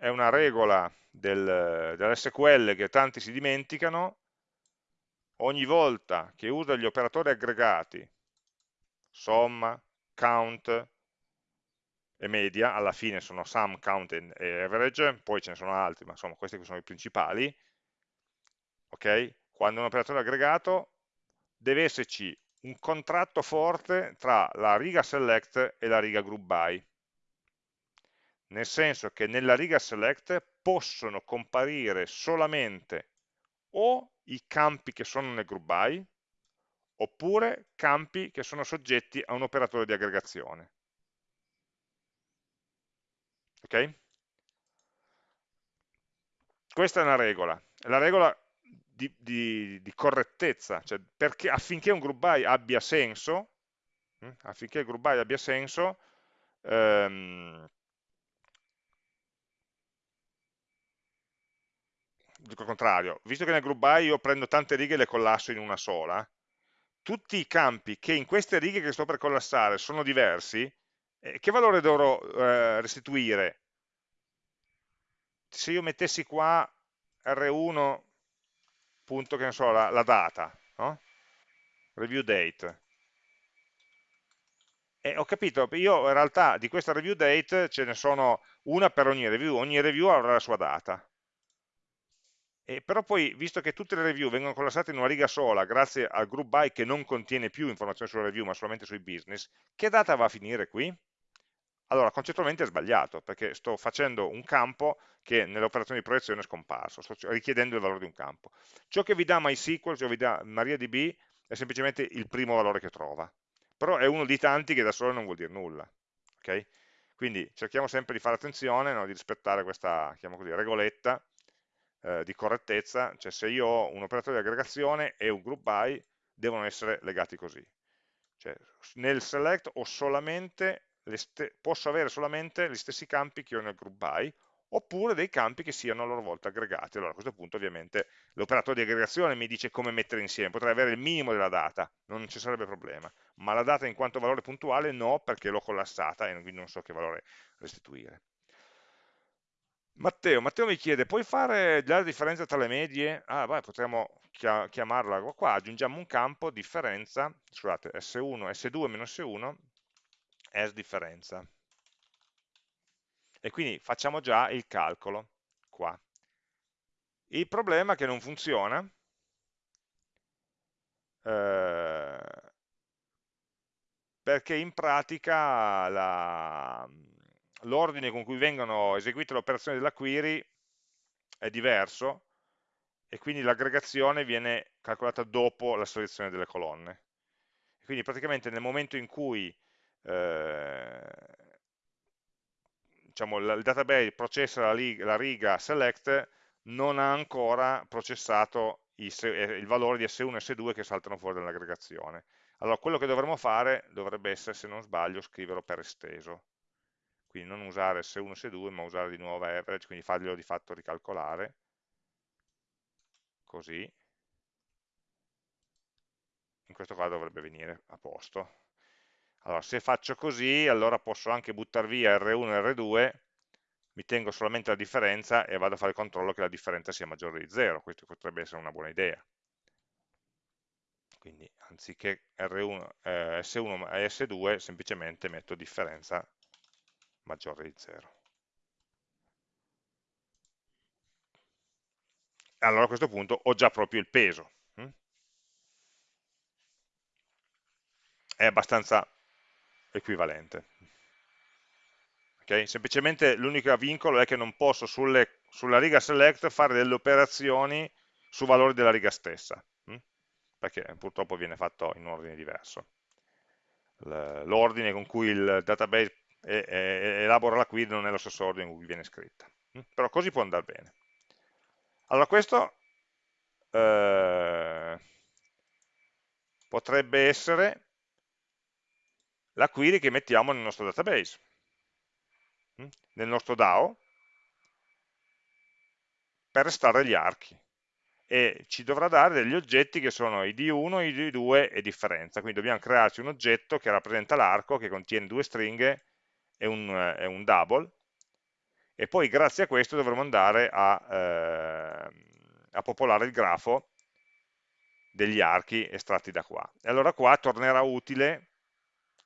è una regola del, dell'SQL che tanti si dimenticano, ogni volta che usa gli operatori aggregati, somma, count e media, alla fine sono sum, count e average, poi ce ne sono altri, ma insomma questi sono i principali, ok? quando un operatore aggregato deve esserci un contratto forte tra la riga select e la riga group by nel senso che nella riga select possono comparire solamente o i campi che sono nel group by oppure campi che sono soggetti a un operatore di aggregazione. Ok? questa è una regola. La regola di, di, di correttezza, cioè perché, affinché un group by abbia senso, hm, affinché il group by abbia senso, ehm, dico il contrario, visto che nel group by io prendo tante righe e le collasso in una sola, tutti i campi che in queste righe che sto per collassare sono diversi, eh, che valore dovrò eh, restituire? Se io mettessi qua R1 punto, che ne so, la, la data, no? review date. E ho capito, io in realtà di questa review date ce ne sono una per ogni review, ogni review avrà la sua data. E però poi, visto che tutte le review vengono collassate in una riga sola, grazie al group by che non contiene più informazioni sulla review, ma solamente sui business, che data va a finire qui? allora concettualmente è sbagliato, perché sto facendo un campo che nell'operazione di proiezione è scomparso, sto richiedendo il valore di un campo. Ciò che vi dà MySQL, ciò che vi dà MariaDB, è semplicemente il primo valore che trova, però è uno di tanti che da solo non vuol dire nulla. Okay? Quindi cerchiamo sempre di fare attenzione, no? di rispettare questa così, regoletta, eh, di correttezza, cioè se io ho un operatore di aggregazione e un group by devono essere legati così. Cioè, nel select posso avere solamente gli stessi campi che ho nel group by, oppure dei campi che siano a loro volta aggregati. Allora a questo punto ovviamente l'operatore di aggregazione mi dice come mettere insieme, potrei avere il minimo della data, non ci sarebbe problema, ma la data in quanto valore puntuale no, perché l'ho collassata e quindi non so che valore restituire. Matteo, Matteo mi chiede, puoi fare la differenza tra le medie? Ah, vai, potremmo chiamarla qua, aggiungiamo un campo differenza, scusate, S1, S2 meno S1, as differenza. E quindi facciamo già il calcolo qua. Il problema è che non funziona, eh, perché in pratica l'ordine con cui vengono eseguite le operazioni della query è diverso e quindi l'aggregazione viene calcolata dopo la selezione delle colonne. Quindi praticamente nel momento in cui eh, diciamo, il database processa la, la, riga select non ha ancora processato i, eh, il valore di S1 e S2 che saltano fuori dall'aggregazione. Allora quello che dovremmo fare dovrebbe essere, se non sbaglio, scriverlo per esteso. Quindi non usare S1 e S2, ma usare di nuovo average, quindi farglielo di fatto ricalcolare. Così. In questo caso dovrebbe venire a posto. Allora, se faccio così, allora posso anche buttare via R1 e R2, mi tengo solamente la differenza e vado a fare il controllo che la differenza sia maggiore di 0, questo potrebbe essere una buona idea. Quindi anziché R1, eh, S1 e S2, semplicemente metto differenza maggiore di 0. Allora a questo punto ho già proprio il peso. Hm? È abbastanza equivalente. Okay? Semplicemente l'unico vincolo è che non posso sulle, sulla riga select fare delle operazioni su valori della riga stessa, hm? perché purtroppo viene fatto in un ordine diverso. L'ordine con cui il database elabora la query non è lo stesso ordine in cui viene scritta. Hm? Però così può andare bene. Allora questo eh, potrebbe essere la query che mettiamo nel nostro database, hm? nel nostro DAO, per estrarre gli archi e ci dovrà dare degli oggetti che sono id1, id2 e differenza, quindi dobbiamo crearci un oggetto che rappresenta l'arco, che contiene due stringhe e un, e un, double, e poi grazie a questo dovremo andare a, eh, a popolare il grafo degli archi estratti da qua. E allora qua tornerà utile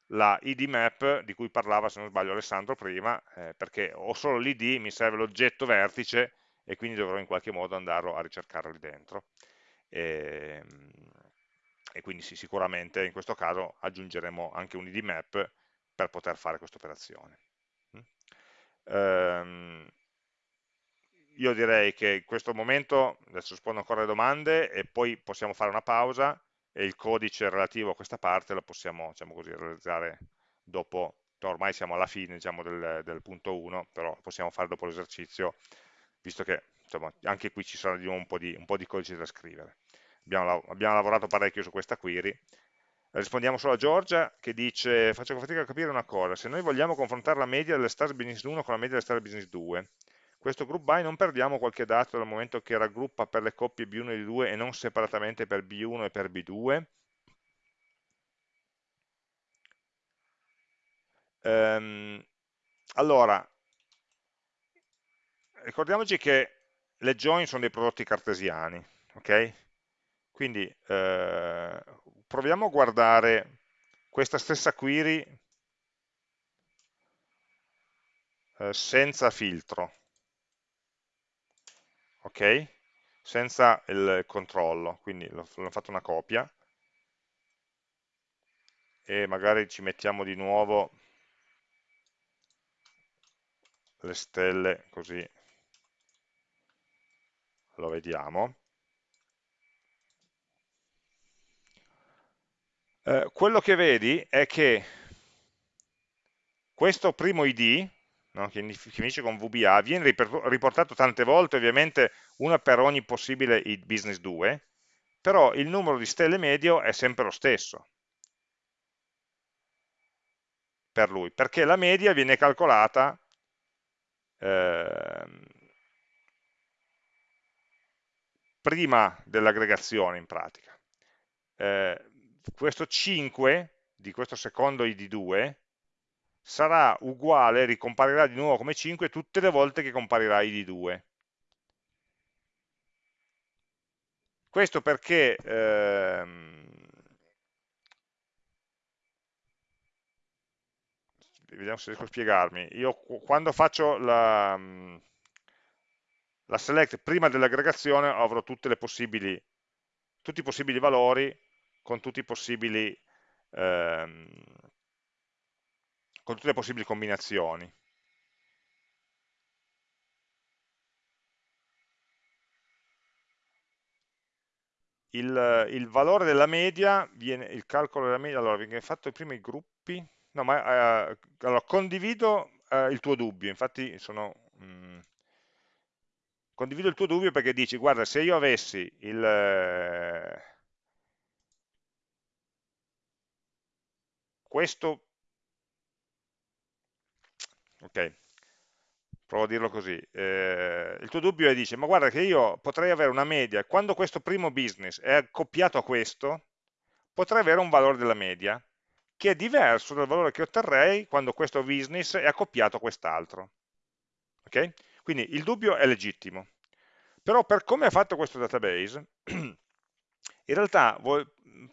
la id map di cui parlava se non sbaglio Alessandro prima, eh, perché ho solo l'id, mi serve l'oggetto vertice e quindi dovrò in qualche modo andarlo a ricercare lì dentro. E, ehm, e quindi sì, sicuramente in questo caso aggiungeremo anche un id map per poter fare questa operazione. Um, io direi che in questo momento, adesso rispondo ancora alle domande e poi possiamo fare una pausa e il codice relativo a questa parte lo possiamo diciamo così, realizzare dopo, ormai siamo alla fine diciamo, del, del, punto 1, però possiamo fare dopo l'esercizio, visto che insomma, anche qui ci sarà di nuovo un po' di, un po' di codice da scrivere. Abbiamo, abbiamo lavorato parecchio su questa query, rispondiamo solo a Giorgia che dice faccio fatica a capire una cosa, se noi vogliamo confrontare la media delle Stars Business 1 con la media delle Stars Business 2, questo group by non perdiamo qualche dato dal momento che raggruppa per le coppie B1 e B2 e non separatamente per B1 e per B2? Um, ehm, allora, ricordiamoci che le join sono dei prodotti cartesiani, ok? Quindi eh, proviamo a guardare questa stessa query eh, senza filtro ok? Senza il controllo, quindi l'ho fatto una copia e magari ci mettiamo di nuovo le stelle così lo vediamo. Eh, quello che vedi è che questo primo id, no? che finisce con VBA, viene riportato tante volte, ovviamente una per ogni possibile business 2, però il numero di stelle medio è sempre lo stesso per lui, perché la media viene calcolata eh, prima dell'aggregazione in pratica. Eh, questo 5 di questo secondo id2 sarà uguale, ricomparirà di nuovo come 5 tutte le volte che comparirà id2. Questo perché ehm, vediamo se riesco a spiegarmi. Io quando faccio la, la select prima dell'aggregazione avrò tutti i possibili valori con, ehm, con tutte le possibili combinazioni. Il, il, valore della media viene, il calcolo della media, allora viene fatto prima i gruppi, no ma eh, allora, condivido eh, il tuo dubbio, infatti sono, mh, mm, condivido il tuo dubbio perché dici, guarda, se io avessi il, eh, questo, ok, provo a dirlo così, eh, il tuo dubbio è dice, ma guarda che io potrei avere una media, quando questo primo business è accoppiato a questo, potrei avere un valore della media, che è diverso dal valore che otterrei quando questo business è accoppiato a quest'altro. Okay? Quindi il dubbio è legittimo. Però per come è fatto questo database, in realtà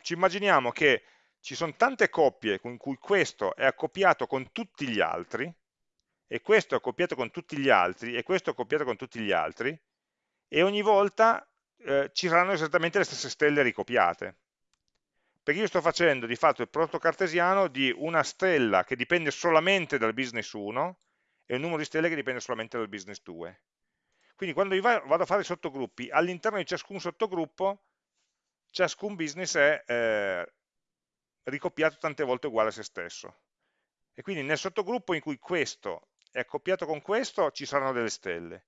ci immaginiamo che ci sono tante coppie con cui questo è accoppiato con tutti gli altri, e questo è accoppiato con tutti gli altri, e questo è accoppiato con tutti gli altri, e ogni volta eh, ci saranno esattamente le stesse stelle ricopiate perché io sto facendo di fatto il prodotto cartesiano di una stella che dipende solamente dal business 1 e un numero di stelle che dipende solamente dal business 2. Quindi quando io vado a fare i sottogruppi, all'interno di ciascun sottogruppo, ciascun business è eh, ricopiato tante volte uguale a se stesso. E quindi nel sottogruppo in cui questo è accoppiato con questo, ci saranno delle stelle.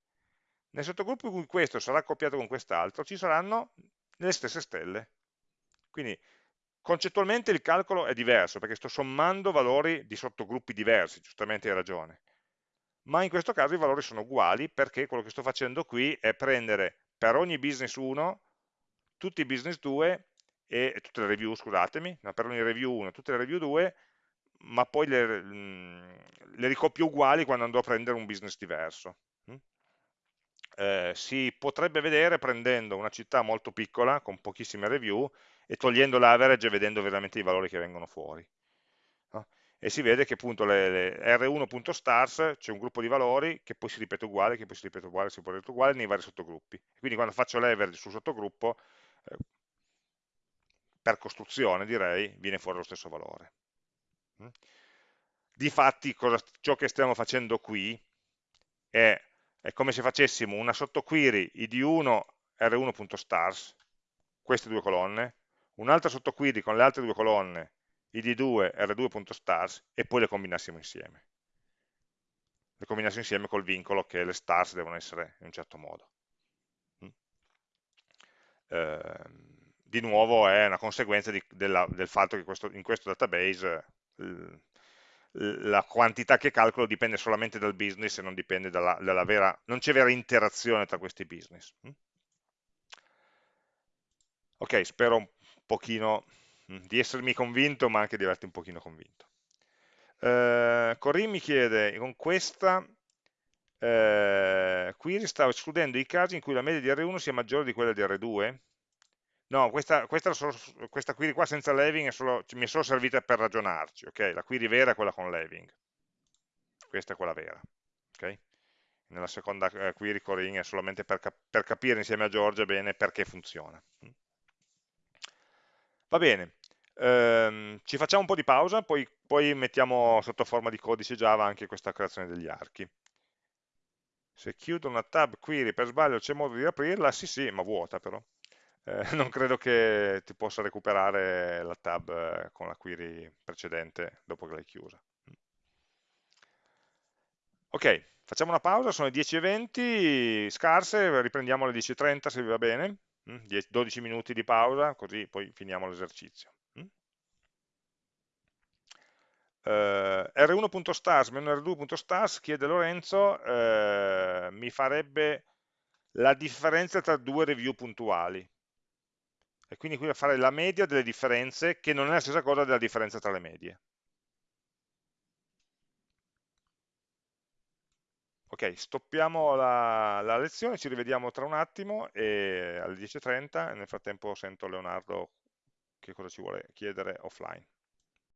Nel sottogruppo in cui questo sarà accoppiato con quest'altro, ci saranno le stesse stelle. Quindi Concettualmente il calcolo è diverso perché sto sommando valori di sottogruppi diversi, giustamente hai ragione, ma in questo caso i valori sono uguali perché quello che sto facendo qui è prendere per ogni business 1 tutti i business 2 e tutte le review, scusatemi, no, per ogni review 1 tutte le review 2, ma poi le, mm, le ricoppio uguali quando andrò a prendere un business diverso. Mm? Eh, si potrebbe vedere prendendo una città molto piccola con pochissime review e togliendo l'average e vedendo veramente i valori che vengono fuori. No? E si vede che appunto le, le R1.stars c'è un gruppo di valori che poi si ripete uguale, che poi si ripete uguale, si ripete uguale nei vari sottogruppi. Quindi quando faccio l'average sul sottogruppo, eh, per costruzione direi, viene fuori lo stesso valore. Mm? Difatti cosa, ciò che stiamo facendo qui è, è come se facessimo una sottoquery id1 r1.stars, queste due colonne, un'altra sottoquery con le altre due colonne, id2 r2.stars, e poi le combinassimo insieme. Le combinassimo insieme col vincolo che le stars devono essere in un certo modo. Mm. Di nuovo è una conseguenza di, della, del fatto che questo, in questo database la quantità che calcolo dipende solamente dal business e non dipende dalla, dalla vera, non c'è vera interazione tra questi business. Mm. Ok, spero un pochino mm, di essermi convinto, ma anche di averti un pochino convinto. Eh, Corinne mi chiede, con questa eh, query stavo escludendo i casi in cui la media di R1 sia maggiore di quella di R2? No, questa, questa, questa query qua senza leaving è solo, mi è solo servita per ragionarci, ok? La query vera è quella con leaving. Questa è quella vera, ok? Nella seconda eh, query Corinne è solamente per, cap per capire insieme a Giorgia bene perché funziona. Va bene, ehm, ci facciamo un po' di pausa, poi, poi mettiamo sotto forma di codice Java anche questa creazione degli archi. Se chiudo una tab query per sbaglio c'è modo di aprirla? Sì, sì, ma vuota però. Eh, non credo che ti possa recuperare la tab eh, con la query precedente dopo che l'hai chiusa. Ok, facciamo una pausa, sono le 10.20, scarse, riprendiamo alle 10.30 se vi va bene, 12 mm, minuti di pausa, così poi finiamo l'esercizio. Mm? Uh, r1.stars r2.stars chiede Lorenzo uh, mi farebbe la differenza tra due review puntuali e quindi qui a fare la media delle differenze che non è la stessa cosa della differenza tra le medie. Ok, stoppiamo la, la lezione ci rivediamo tra un attimo alle 10.30 nel frattempo sento Leonardo che cosa ci vuole chiedere offline